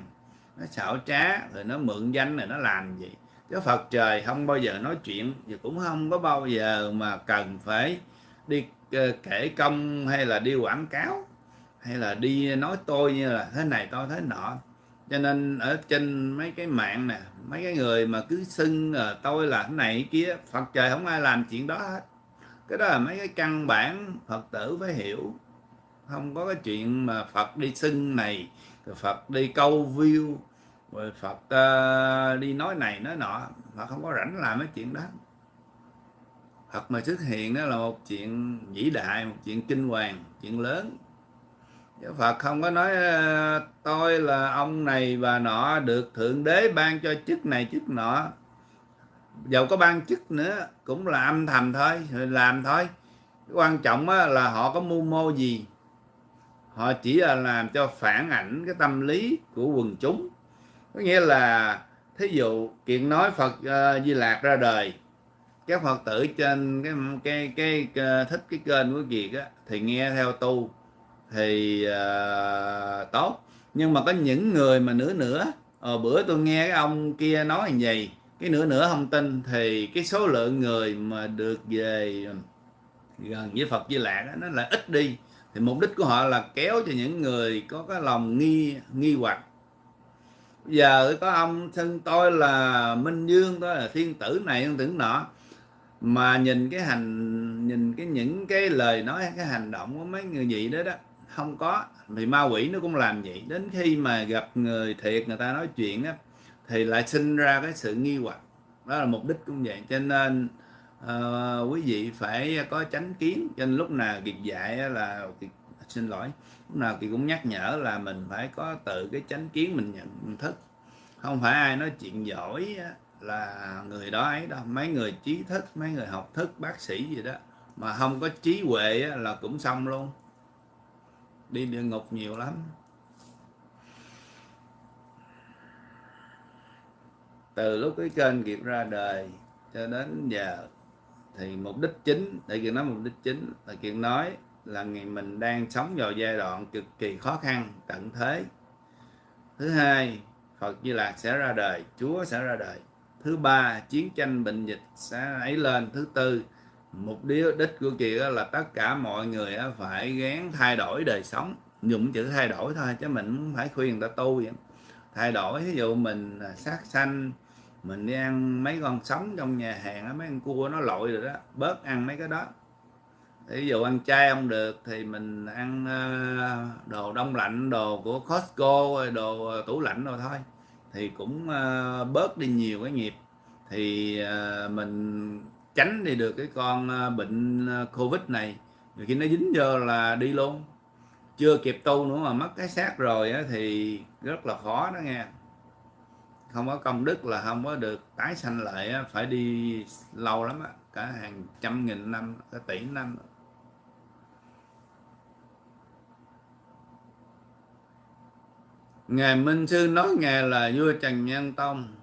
nó xảo trá, rồi nó mượn danh rồi nó làm gì chứ Phật trời không bao giờ nói chuyện và cũng không có bao giờ mà cần phải đi ờ, kể công hay là đi quảng cáo hay là đi nói tôi như là thế này tôi thế nọ. Cho nên ở trên mấy cái mạng nè, mấy cái người mà cứ xưng ờ, tôi là thế này kia, Phật trời không ai làm chuyện đó hết. Cái đó là mấy cái căn bản Phật tử phải hiểu. Không có cái chuyện mà Phật đi xưng này Phật đi câu view rồi Phật uh, đi nói này nói nọ. Phật không có rảnh làm mấy chuyện đó. Phật mà xuất hiện đó là một chuyện vĩ đại một chuyện kinh hoàng chuyện lớn. Chứ Phật không có nói ờ, tôi là ông này và nọ được thượng đế ban cho chức này chức nọ. Dầu có ban chức nữa cũng là âm thầm thôi làm thôi. Quan trọng là họ có mưu mô gì? Họ chỉ là làm cho phản ảnh cái tâm lý của quần chúng có nghĩa là thí dụ kiện nói Phật uh, Di Lạc ra đời các Phật tử trên cái cái cái, cái thích cái kênh của Kiệt á thì nghe theo tu thì uh, tốt. Nhưng mà có những người mà nửa nửa ờ, bữa tôi nghe cái ông kia nói như vậy cái nửa nửa không tin thì cái số lượng người mà được về gần với Phật Di Lạc nó là ít đi. Thì mục đích của họ là kéo cho những người có cái lòng nghi nghi hoặc giờ có ông thân tôi là Minh Dương tôi là thiên tử này thiên tử nọ. Mà nhìn cái hành nhìn cái những cái lời nói cái hành động của mấy người gì đó đó không có. Thì ma quỷ nó cũng làm vậy. Đến khi mà gặp người thiệt người ta nói chuyện á thì lại sinh ra cái sự nghi hoặc. Đó là mục đích cũng vậy. Cho nên uh, quý vị phải có tránh kiến. Cho nên lúc nào kiệt dạy là kiệt, xin lỗi nào thì cũng nhắc nhở là mình phải có tự cái chánh kiến mình nhận, mình thức. Không phải ai nói chuyện giỏi là người đó ấy đâu. Mấy người trí thức, mấy người học thức, bác sĩ gì đó, mà không có trí huệ là cũng xong luôn. Đi địa ngục nhiều lắm. Từ lúc cái kênh Kiệt ra đời cho đến giờ thì mục đích chính để kiện nói mục đích chính là kiện nói là ngày mình đang sống vào giai đoạn cực kỳ khó khăn, tận thế. Thứ hai, Phật Di Lạc sẽ ra đời, Chúa sẽ ra đời. Thứ ba, chiến tranh bệnh dịch sẽ ấy lên. Thứ tư, mục đích của Kiệt là tất cả mọi người phải gán thay đổi đời sống. Dùng chữ thay đổi thôi, chứ mình không phải khuyên người ta tu vậy. Thay đổi, ví dụ mình à, sát sanh, mình đi ăn mấy con sống trong nhà hàng mấy con cua nó lội rồi đó, bớt ăn mấy cái đó ví dụ ăn chay không được thì mình ăn ờ, đồ đông lạnh đồ của Costco đồ ờ, tủ lạnh rồi thôi. Thì cũng ờ, bớt đi nhiều cái nghiệp. Thì mình tránh đi được cái con bệnh covid này. Rồi khi nó dính vô là đi luôn. Chưa kịp tu nữa mà mất cái xác rồi á, thì rất là khó đó nghe. Không có công đức là không có được tái sanh lại phải đi lâu lắm á cả hàng trăm nghìn năm cả tỷ năm. Ngài minh sư nói ngài là vua trần nhân tông.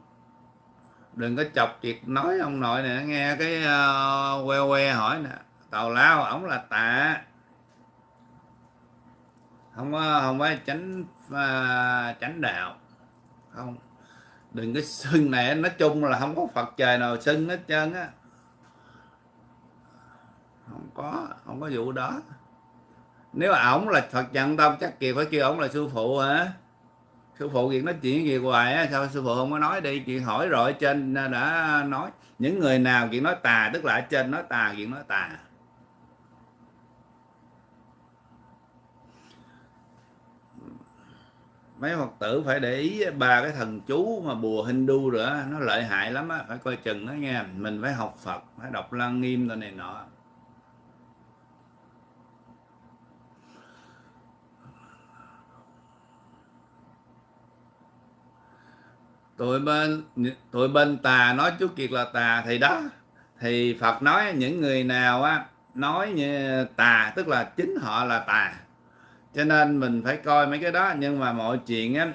Đừng có chọc việc nói ông nội nè nghe cái uh, que que hỏi nè. Tàu lao ổng là tạ. Không có không phải tránh uh, ờ, tránh đạo. Không. Đừng cái xưng này nói chung là không có phật trời nào xưng hết trơn á. Không có không có vụ đó. Nếu ổng là phật trần tông chắc kìa phải kêu ổng là sư phụ hả? Sư phụ kiệt nói chuyện gì hoài á, sao sư phụ không có nói đi? Chuyện hỏi rồi trên đã nói. Những người nào chuyện nói tà, tức là ở trên nói tà chuyện nói tà. Mấy phật tử phải để ý ba cái thần chú mà bùa Hindu nữa, nó lợi hại lắm á, phải coi chừng nó nghe mình phải học Phật, phải đọc lăng nghiêm rồi này nọ. Tụi bên tụi bên tà nói chú kiệt là tà thì đó. Thì phật nói những người nào á nói như tà tức là chính họ là tà. Cho nên mình phải coi mấy cái đó nhưng mà mọi chuyện á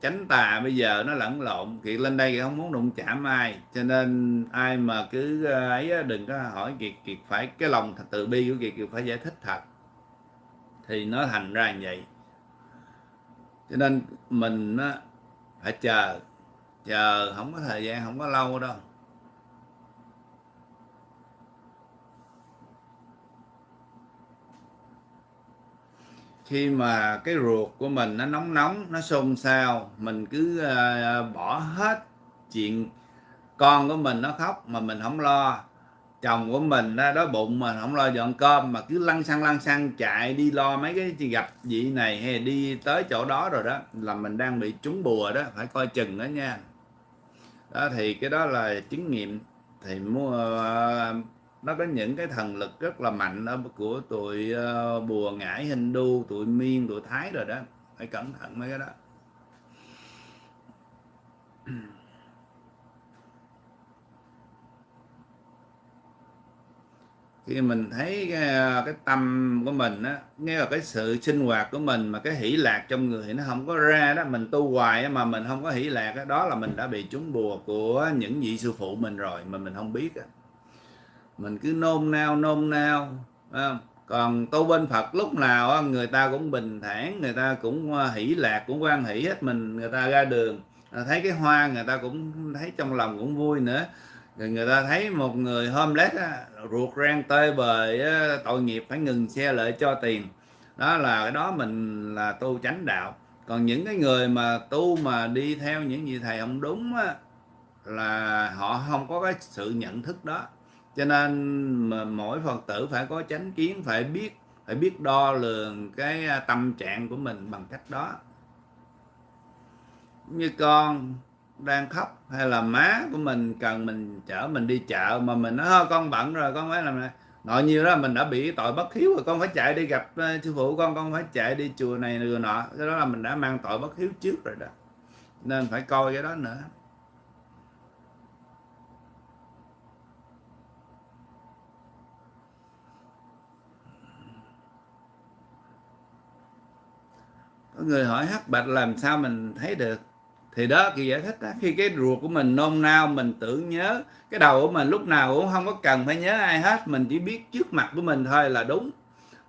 tránh tà bây giờ nó lẫn lộn. Kiệt lên đây kiệt không muốn đụng chạm ai. Cho nên ai mà cứ ờ, ấy đừng có hỏi kiệt. Kiệt phải cái lòng từ bi của kiệt kiệt phải giải thích thật. Thì nó thành ra như vậy. Cho nên mình á, phải chờ chờ không có thời gian không có lâu đâu. Khi mà cái ruột của mình nó nóng nóng nó xôn xao mình cứ uh, bỏ hết chuyện con của mình nó khóc mà mình không lo chồng của mình đó, đói bụng mà không lo dọn cơm mà cứ lăn xăng lăn xăng chạy đi lo mấy cái gặp vị này hay đi tới chỗ đó rồi đó là mình đang bị trúng bùa đó phải coi chừng đó nha. Đó thì cái đó là chứng nghiệm. Thì mua uh, nó có những cái thần lực rất là mạnh ở của tụi uh, bùa ngải Hindu tụi miên tụi thái rồi đó. Phải cẩn thận mấy cái đó. Khi mình thấy cái, ờ, cái tâm của mình á nghe là cái sự sinh hoạt của mình mà cái hỷ lạc trong người nó không có ra đó mình tu hoài mà mình không có hỷ lạc đó, đó là mình đã bị trúng bùa của những vị sư phụ mình rồi mà mình không biết á. Mình cứ nôn nao nôn nao không? còn tu bên Phật lúc nào người ta cũng bình thản người ta cũng ờ, hỷ lạc cũng quan hỷ hết mình người ta ra đường. Thấy cái hoa người ta cũng thấy trong lòng cũng vui nữa rồi người ta thấy một người homeless á, ruột rang tơi bời á, tội nghiệp phải ngừng xe lại cho tiền. Đó là cái đó mình là tu chánh đạo. Còn những cái người mà tu mà đi theo những gì thầy không đúng á, là họ không có cái sự nhận thức đó. Cho nên mà mỗi phật tử phải có chánh kiến phải biết phải biết đo lường cái tâm trạng của mình bằng cách đó. Như con đang khóc hay là má của mình cần mình chở mình đi chợ mà mình nói con bận rồi, con phải làm này. Nội nhiều đó, mình đã bị tội bất hiếu rồi, con phải chạy đi gặp sư phụ con con phải chạy đi chùa này rồi nọ. Cái đó là mình đã mang tội bất hiếu trước rồi đó. Nên phải coi cái đó nữa. Có người hỏi hắc bạch làm sao mình thấy được? Thì đó kỳ giải thích đó. Khi cái ruột của mình nôn nao mình tưởng nhớ cái đầu của mình lúc nào cũng không có cần phải nhớ ai hết. Mình chỉ biết trước mặt của mình thôi là đúng.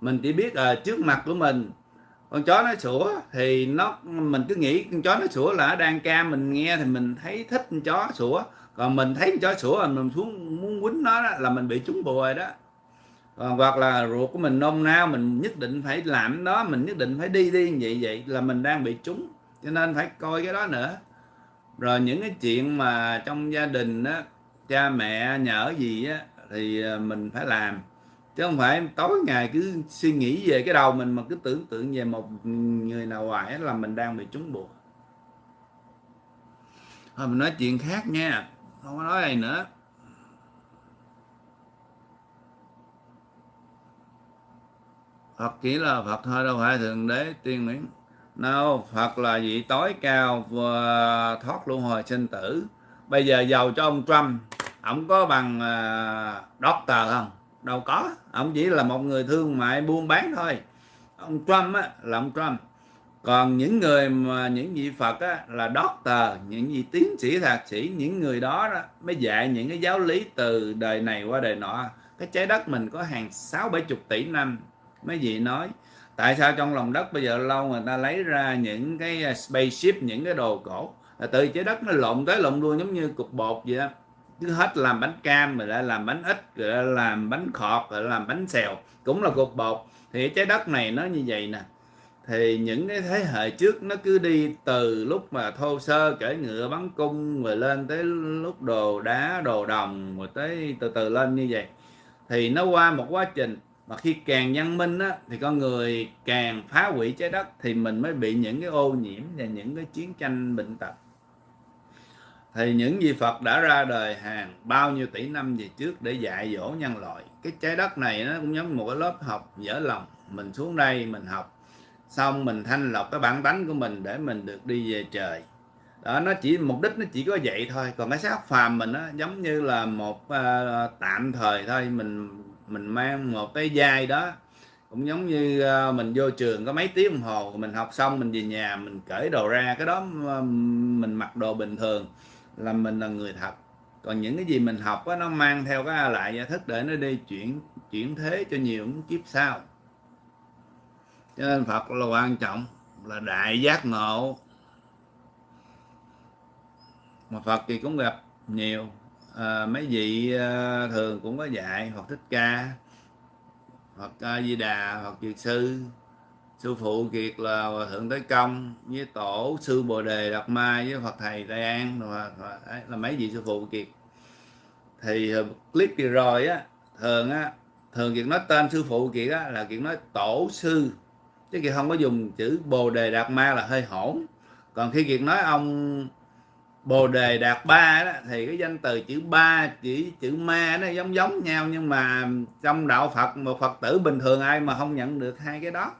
Mình chỉ biết ở trước mặt của mình. Con chó nó sủa thì nó mình cứ nghĩ con chó nó sủa là đang ca mình nghe thì mình thấy thích con chó sủa. Còn mình thấy con chó sủa là mình xuống muốn quýnh nó đó, là mình bị trúng bùa rồi đó. Còn hoặc là ruột của mình nôn nao mình nhất định phải làm đó mình nhất định phải đi đi như vậy vậy là mình đang bị trúng cho nên phải coi cái đó nữa. Rồi những cái chuyện mà trong gia đình á, cha mẹ nhở gì á, thì ờ, mình phải làm. Chứ không phải tối ngày cứ suy nghĩ về cái đầu mình mà cứ tưởng tượng về một người nào ngoài là mình đang bị trúng buộc thôi mình nói chuyện khác nha, không có nói này nữa. Phật chỉ là Phật thôi, đâu phải thượng đế tiên miễn No, Phật là vị tối cao và thoát luân hồi sinh tử. Bây giờ giàu cho ông Trump, ông có bằng uh, doctor không? Đâu có, ông chỉ là một người thương mại buôn bán thôi. Ông Trump á, là ông Trump. Còn những người mà những vị Phật á, là doctor, những vị tiến sĩ thạc sĩ, những người đó, đó mới dạy những cái giáo lý từ đời này qua đời nọ. Cái trái đất mình có hàng sáu bảy chục tỷ năm mấy vị nói tại sao trong lòng đất bây giờ lâu người ta lấy ra những cái à, spaceship, những cái đồ cổ? Là từ trái đất nó lộn tới lộn luôn giống như cục bột vậy đó. Cứ hết làm bánh cam, rồi lại làm bánh ít, rồi lại làm bánh khọt, rồi làm bánh xèo. Cũng là cục bột. Thì trái đất này nó như vậy nè. Thì những cái thế hệ trước nó cứ đi từ lúc mà thô sơ, cởi ngựa, bắn cung, rồi lên tới lúc đồ đá, đồ đồng, rồi tới từ từ lên như vậy. Thì nó qua một quá trình mà khi càng văn minh á, thì con người càng phá hủy trái đất thì mình mới bị những cái ô nhiễm và những cái chiến tranh bệnh tật. Thì những vị Phật đã ra đời hàng bao nhiêu tỷ năm về trước để dạy dỗ nhân loại cái trái đất này nó cũng giống một cái lớp học dở lòng. Mình xuống đây mình học xong mình thanh lọc cái bản tánh của mình để mình được đi về trời. Đó nó chỉ mục đích nó chỉ có vậy thôi. Còn cái xác phàm mình nó giống như là một uh, tạm thời thôi mình mình mang một cái dai đó. Cũng giống như ờ, mình vô trường có mấy tiếng đồng hồ mình học xong mình về nhà mình cởi đồ ra. Cái đó ờ, mình mặc đồ bình thường là mình là người thật. Còn những cái gì mình học đó, nó mang theo cái lại giải thức để nó đi chuyển chuyển thế cho nhiều kiếp sau. Cho nên Phật là quan trọng là đại giác ngộ. Mà Phật thì cũng gặp nhiều à, mấy vị à, thường cũng có dạy hoặc Thích Ca hoặc A Di Đà hoặc kiệt Sư. Sư phụ kiệt là Hòa thượng Tới Công với tổ sư Bồ Đề Đạt Ma với Phật thầy Tây An. Là mấy vị sư phụ kiệt. Thì clip kia rồi á thường á thường kiệt nói tên sư phụ kiệt á là kiệt nói tổ sư. Chứ kiệt không có dùng chữ Bồ Đề Đạt Ma là hơi hỗn. Còn khi kiệt nói ông Bồ Đề Đạt Ba đó thì cái danh từ chữ ba chỉ chữ ma nó giống giống nhau nhưng mà trong đạo Phật một Phật tử bình thường ai mà không nhận được hai cái đó.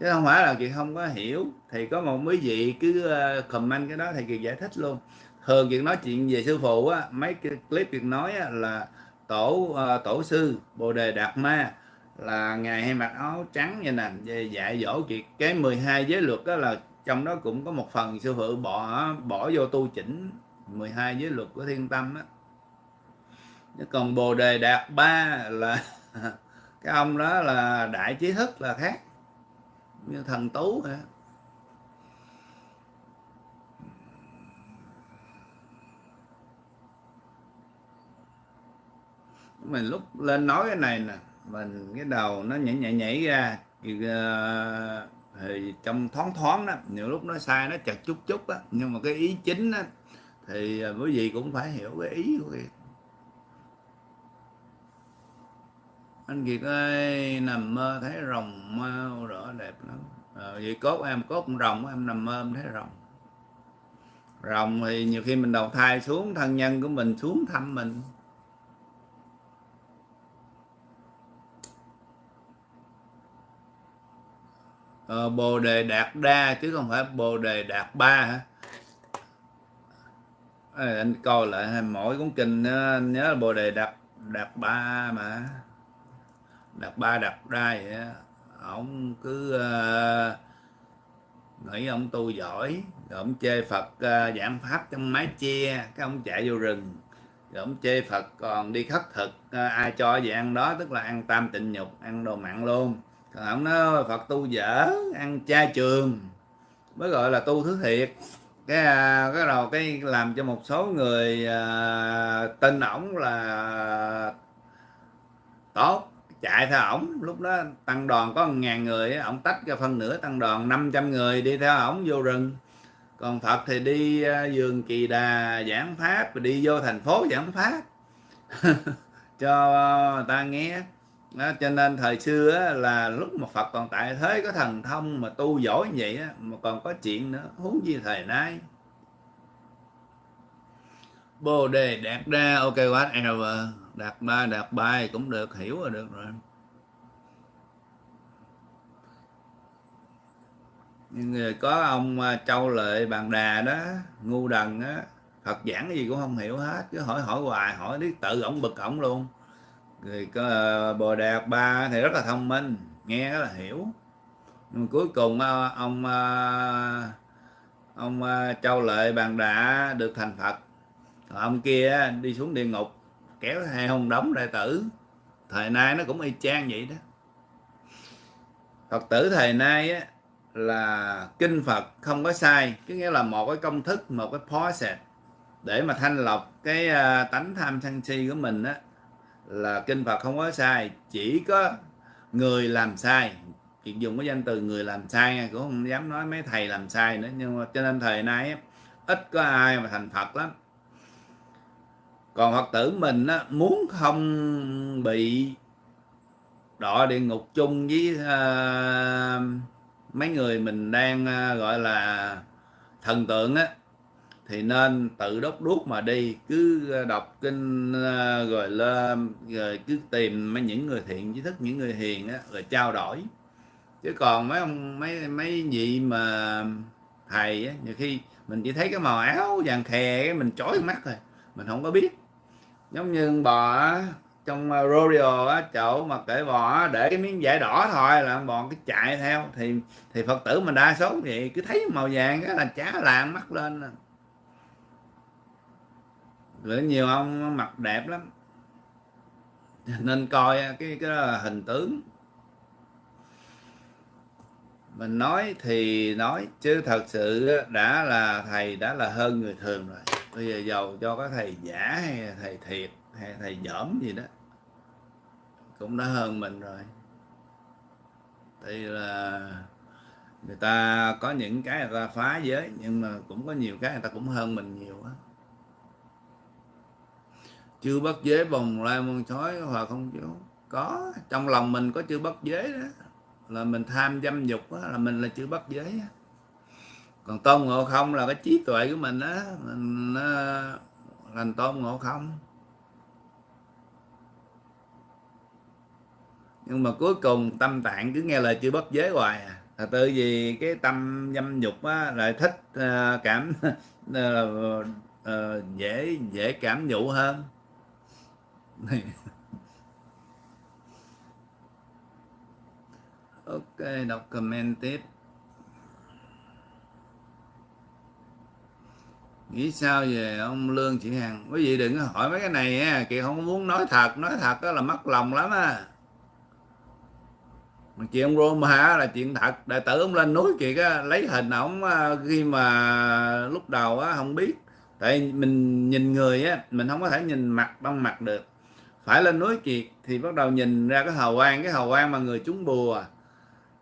Chứ không phải là chị không có hiểu. Thì có một quý vị cứ ờ, comment cái đó thì kiệt giải thích luôn. Thường chuyện nói chuyện về sư phụ á mấy cái clip việc nói á, là tổ uh, tổ sư bồ đề đạt ma là ngày hay mặc áo trắng như nè về dạy dỗ chuyện cái 12 giới luật đó là trong đó cũng có một phần sư phụ bỏ bỏ vô tu chỉnh 12 giới luật của thiên tâm á. Còn bồ đề đạt ba là cái ông đó là đại trí thức là khác như thần tú hả? Mình lúc lên nói cái này nè mình cái đầu nó nhảy nhảy nhảy ra thì, uh, ờ, thì trong thoáng thoáng đó nhiều lúc nó sai nó chặt chút chút á nhưng mà cái ý chính á thì à, quý vị cũng phải hiểu cái ý của Kiệt. Anh Kiệt ơi nằm mơ thấy rồng mau rõ đẹp lắm. À, vậy cốt em cốt con rồng em nằm mơ em thấy rồng. Rồng thì nhiều khi mình đầu thai xuống thân nhân của mình xuống thăm mình. Ờ, bồ đề đạt đa chứ không phải bồ đề đạt ba hả? À, anh coi lại mỗi cuốn kinh anh nhớ là bồ đề đạt đạt ba mà. Đạt ba đạt đa vậy đó. ông cứ uh, nghĩ ông tu giỏi rồi ông chê phật uh, giảng pháp trong mái che cái ông chạy vô rừng. Rồi ông chê phật còn đi khất thực uh, ai cho gì ăn đó tức là ăn tam tịnh nhục ăn đồ mặn luôn ông nói phật tu dở ăn chay trường. Mới gọi là tu thứ thiệt. Cái à, cái đầu cái làm cho một số người à, tin ổng là tốt chạy theo ổng. Lúc đó tăng đoàn có ngàn người ổng tách ra phân nửa tăng đoàn 500 người đi theo ổng vô rừng. Còn Phật thì đi à, vườn kỳ đà giảng pháp đi vô thành phố giảng pháp. Cho người ta nghe đó, cho nên thời xưa á, là lúc mà Phật còn tại thế có thần thông mà tu giỏi như vậy á, mà còn có chuyện nữa huống gì thời nay. Bồ đề đạt đa ok whatever đạt ba đạt bài cũng được hiểu là được rồi. Nhưng người có ông à, châu lợi bàn đà đó ngu đần á Phật giảng cái gì cũng không hiểu hết cứ hỏi hỏi hoài hỏi đi tự ổng bực ổng luôn người có ờ, bồ đạt ba thì rất là thông minh nghe rất là hiểu. Nhưng cuối cùng ờ, ông ờ, ông châu lợi bàn đã được thành phật. Còn ông kia đi xuống địa ngục kéo hai ông đóng đại tử. Thời nay nó cũng y chang vậy đó. Phật tử thời nay á, là kinh phật không có sai cứ nghĩa là một cái công thức một cái process để mà thanh lọc cái tánh tham sân si của mình á là kinh phật không có sai chỉ có người làm sai. Chuyện dùng cái danh từ người làm sai cũng không dám nói mấy thầy làm sai nữa nhưng mà cho nên thời nay ít có ai mà thành phật lắm. Còn phật tử mình á, muốn không bị đọa địa ngục chung với uh, mấy người mình đang uh, gọi là thần tượng á thì nên tự đốt đuốc mà đi. Cứ ờ, đọc kinh ờ, rồi lên, rồi cứ tìm mấy những người thiện, trí thức những người hiền á, rồi trao đổi. Chứ còn mấy ông, mấy mấy vị mà thầy á, nhiều khi mình chỉ thấy cái màu áo vàng khè cái mình chói mắt rồi mình không có biết. Giống như bò trong ờ, rodeo á, chỗ mà kể bò để cái miếng vải đỏ thôi là bò cái chạy theo. Thì thì phật tử mình đa số vậy, cứ thấy màu vàng cái là chá làng mắt lên rồi nhiều ông mặt đẹp lắm. Nên coi cái cái đó là hình tướng. Mình nói thì nói, chứ thật sự đã là thầy, đã là hơn người thường rồi. Bây giờ giàu cho có thầy giả hay thầy thiệt hay thầy dởm gì đó, cũng đã hơn mình rồi. Thì là người ta có những cái người ta phá giới, nhưng mà cũng có nhiều cái người ta cũng hơn mình nhiều á chưa bất giới bồng lai muôn chói hòa không chịu có trong lòng mình có chưa bất giới đó. Là mình tham dâm dục đó, là mình là chưa bất giới đó. còn tôn ngộ không là cái trí tuệ của mình á mình uh, thành tôn ngộ không. Nhưng mà cuối cùng tâm tạng cứ nghe lời chưa bất giới hoài à. Là tự vì cái tâm dâm dục á, lại thích uh, cảm uh, uh, dễ dễ cảm nhụ hơn ok đọc comment tiếp. Nghĩ sao về ông lương chị hằng? Quý vị đừng có hỏi mấy cái này nha. Chị không muốn nói thật. Nói thật đó là mất lòng lắm á. Mà chuyện ông Roma là chuyện thật. Đại tử ông lên núi chị á, lấy hình ổng ờ, khi mà lúc đầu á không biết. Tại mình nhìn người á mình không có thể nhìn mặt bằng mặt được phải lên núi kiệt thì bắt đầu nhìn ra cái hào quang cái hào quang mà người trúng bùa.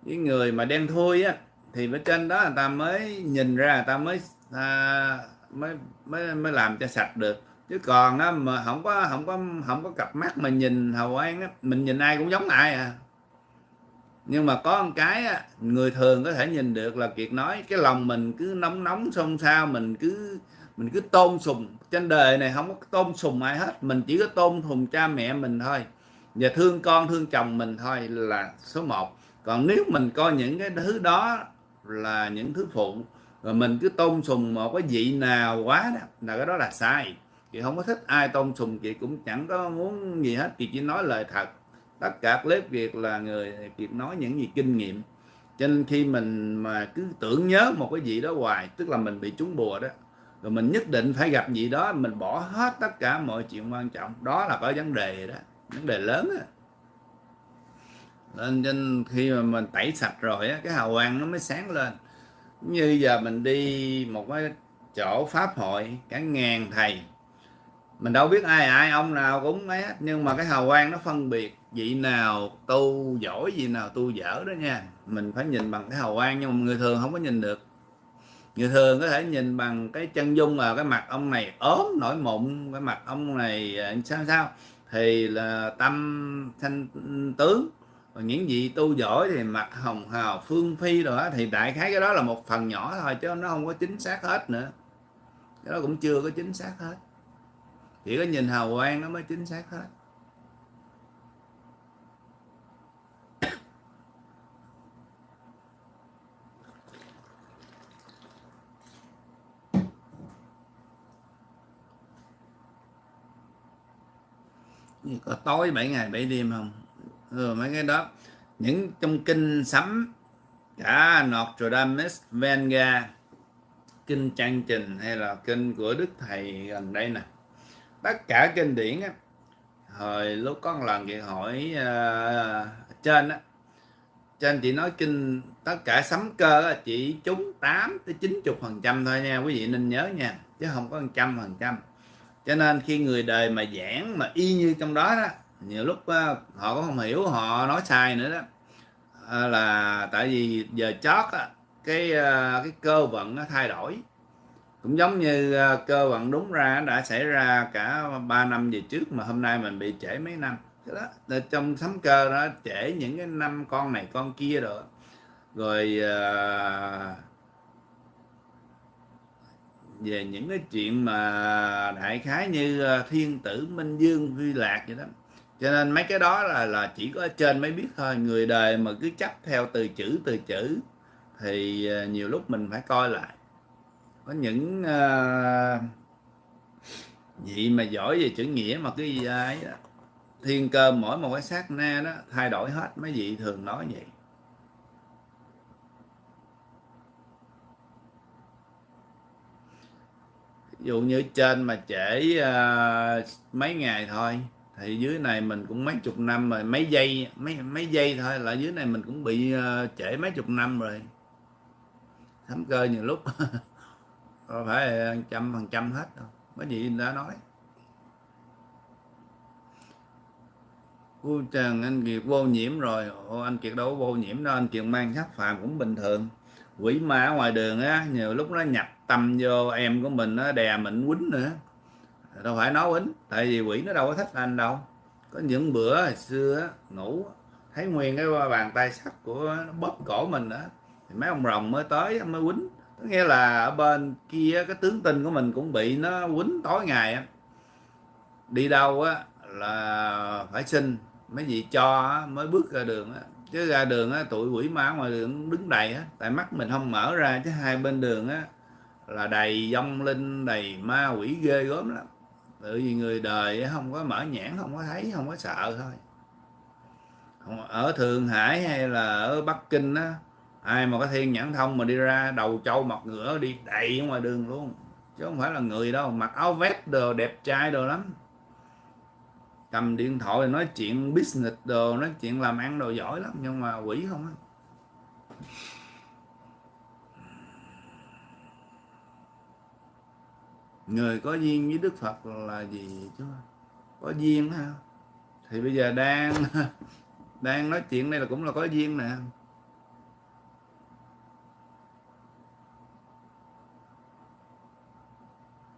Với người mà đen thui á thì bên trên đó người ta mới nhìn ra người ta mới à, mới mới mới làm cho sạch được. Chứ còn á mà không có không có không có cặp mắt mà nhìn hào quang á mình nhìn ai cũng giống ai à. Nhưng mà có một cái á, người thường có thể nhìn được là kiệt nói cái lòng mình cứ nóng nóng xôn xao mình cứ mình cứ tôn sùng. Trên đời này không có tôn sùng ai hết. Mình chỉ có tôn sùng cha mẹ mình thôi. Và thương con, thương chồng mình thôi là số 1 còn nếu mình coi những cái thứ đó là những thứ phụ, rồi mình cứ tôn sùng một cái vị nào quá đó, là cái đó là sai. Chị không có thích ai tôn sùng, chị cũng chẳng có muốn gì hết. Chị chỉ nói lời thật. Tất cả clip việc là người việc nói những gì kinh nghiệm. Cho nên khi mình mà cứ tưởng nhớ một cái gì đó hoài, tức là mình bị trúng bùa đó rồi mình nhất định phải gặp gì đó, mình bỏ hết tất cả mọi chuyện quan trọng. Đó là có vấn đề đó, vấn đề lớn đó. nên nên khi mà mình tẩy sạch rồi á, cái hào quang nó mới sáng lên. Như giờ mình đi một cái chỗ pháp hội, cả ngàn thầy. Mình đâu biết ai ai ông nào cũng ấy hết, nhưng mà cái hào quang nó phân biệt vị nào tu giỏi, vị nào tu dở đó nha. Mình phải nhìn bằng cái hào quang, nhưng mà người thường không có nhìn được người thường có thể nhìn bằng cái chân dung là cái mặt ông này ốm, nổi mụn, cái mặt ông này à, sao sao. Thì là tâm thanh tướng. Và những vị tu giỏi thì mặt hồng hào, phương phi rồi đó, thì đại khái cái đó là một phần nhỏ thôi, chứ nó không có chính xác hết nữa. Cái đó cũng chưa có chính xác hết. Chỉ có nhìn hào quang nó mới chính xác hết. Có tối 7 ngày 7 đêm không? Ừ, mấy cái đó. Những trong kinh sấm cả Notre Dame Venga kinh trang trình hay là kinh của đức thầy gần đây nè. Tất cả kinh điển á hồi lúc có một lần chị hỏi uh, trên á trên chị nói kinh tất cả sấm cơ á, chỉ trúng 8 tới 90 phần trăm thôi nha quý vị nên nhớ nha chứ không có 100 phần trăm cho nên khi người đời mà giảng mà y như trong đó đó nhiều lúc ờ, họ cũng không hiểu họ nói sai nữa đó. Ờ, là tại vì giờ chót á, cái ờ, cái cơ vận nó thay đổi. Cũng giống như cơ vận đúng ra đã xảy ra cả 3 năm về trước mà hôm nay mình bị trễ mấy năm. Cái đó là trong sấm cơ đó trễ những cái năm con này con kia rồi. Rồi uh, về những cái chuyện mà đại khái như ờ, thiên tử minh dương vi lạc vậy đó. Cho nên mấy cái đó là là chỉ có ở trên mới biết thôi. Người đời mà cứ chấp theo từ chữ từ chữ thì ờ, nhiều lúc mình phải coi lại. Có những uh, vị mà giỏi về chữ nghĩa mà cái gì ấy đó. Thiên cơ mỗi một cái sát na đó thay đổi hết mấy vị thường nói vậy. Dụ như trên mà trễ uh, mấy ngày thôi thì dưới này mình cũng mấy chục năm rồi mấy giây mấy mấy giây thôi là dưới này mình cũng bị uh, trễ mấy chục năm rồi. Thấm cơ nhiều lúc không phải trăm phần trăm hết đâu mấy vị đã nói. Cô Trần anh Kiệt vô nhiễm rồi. Ồ, anh Kiệt đâu có vô nhiễm đâu anh Kiệt mang sắc phàm cũng bình thường. Quỷ ma ở ngoài đường á nhiều lúc nó nhập tâm vô em của mình nó đè mình quýnh nữa. Đâu phải nó quýnh, tại vì quỷ nó đâu có thích anh đâu. Có những bữa hồi xưa ngủ, thấy nguyên cái bàn tay sắt của nó bóp cổ mình đó thì mấy ông rồng mới tới mới quýnh. Có nghĩa là ở bên kia cái tướng tinh của mình cũng bị nó quýnh tối ngày đi đâu á, là phải xin mấy gì cho mới bước ra đường á. Chứ ra đường á, tụi quỷ ma ngoài đường đứng đầy á, tại mắt mình không mở ra, chứ hai bên đường á là đầy vong linh, đầy ma quỷ ghê gớm lắm. Bởi vì người đời không có mở nhãn, không có thấy, không có sợ thôi. Ở Thượng Hải hay là ở Bắc Kinh á, ai mà có thiên nhãn thông mà đi ra đầu trâu mặt ngựa đi đầy ở ngoài đường luôn. Chứ không phải là người đâu, mặc áo vest đồ, đẹp trai đồ lắm. Cầm điện thoại nói chuyện business đồ, nói chuyện làm ăn đồ giỏi lắm, nhưng mà quỷ không á. Người có duyên với đức phật là gì chứ? Có duyên ha thì bây giờ đang đang nói chuyện đây là cũng là có duyên nè.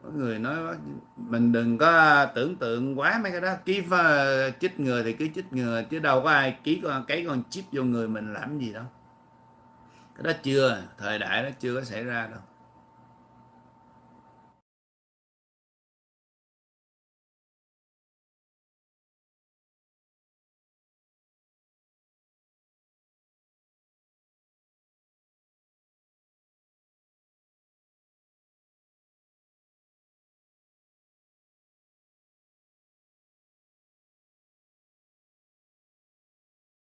Có người nói mình đừng có tưởng tượng quá mấy cái đó. Ký ờ, chích người thì cứ chích người chứ đâu có ai ký con cái con chip vô người mình làm gì đâu. Cái đó chưa, thời đại đó chưa có xảy ra đâu.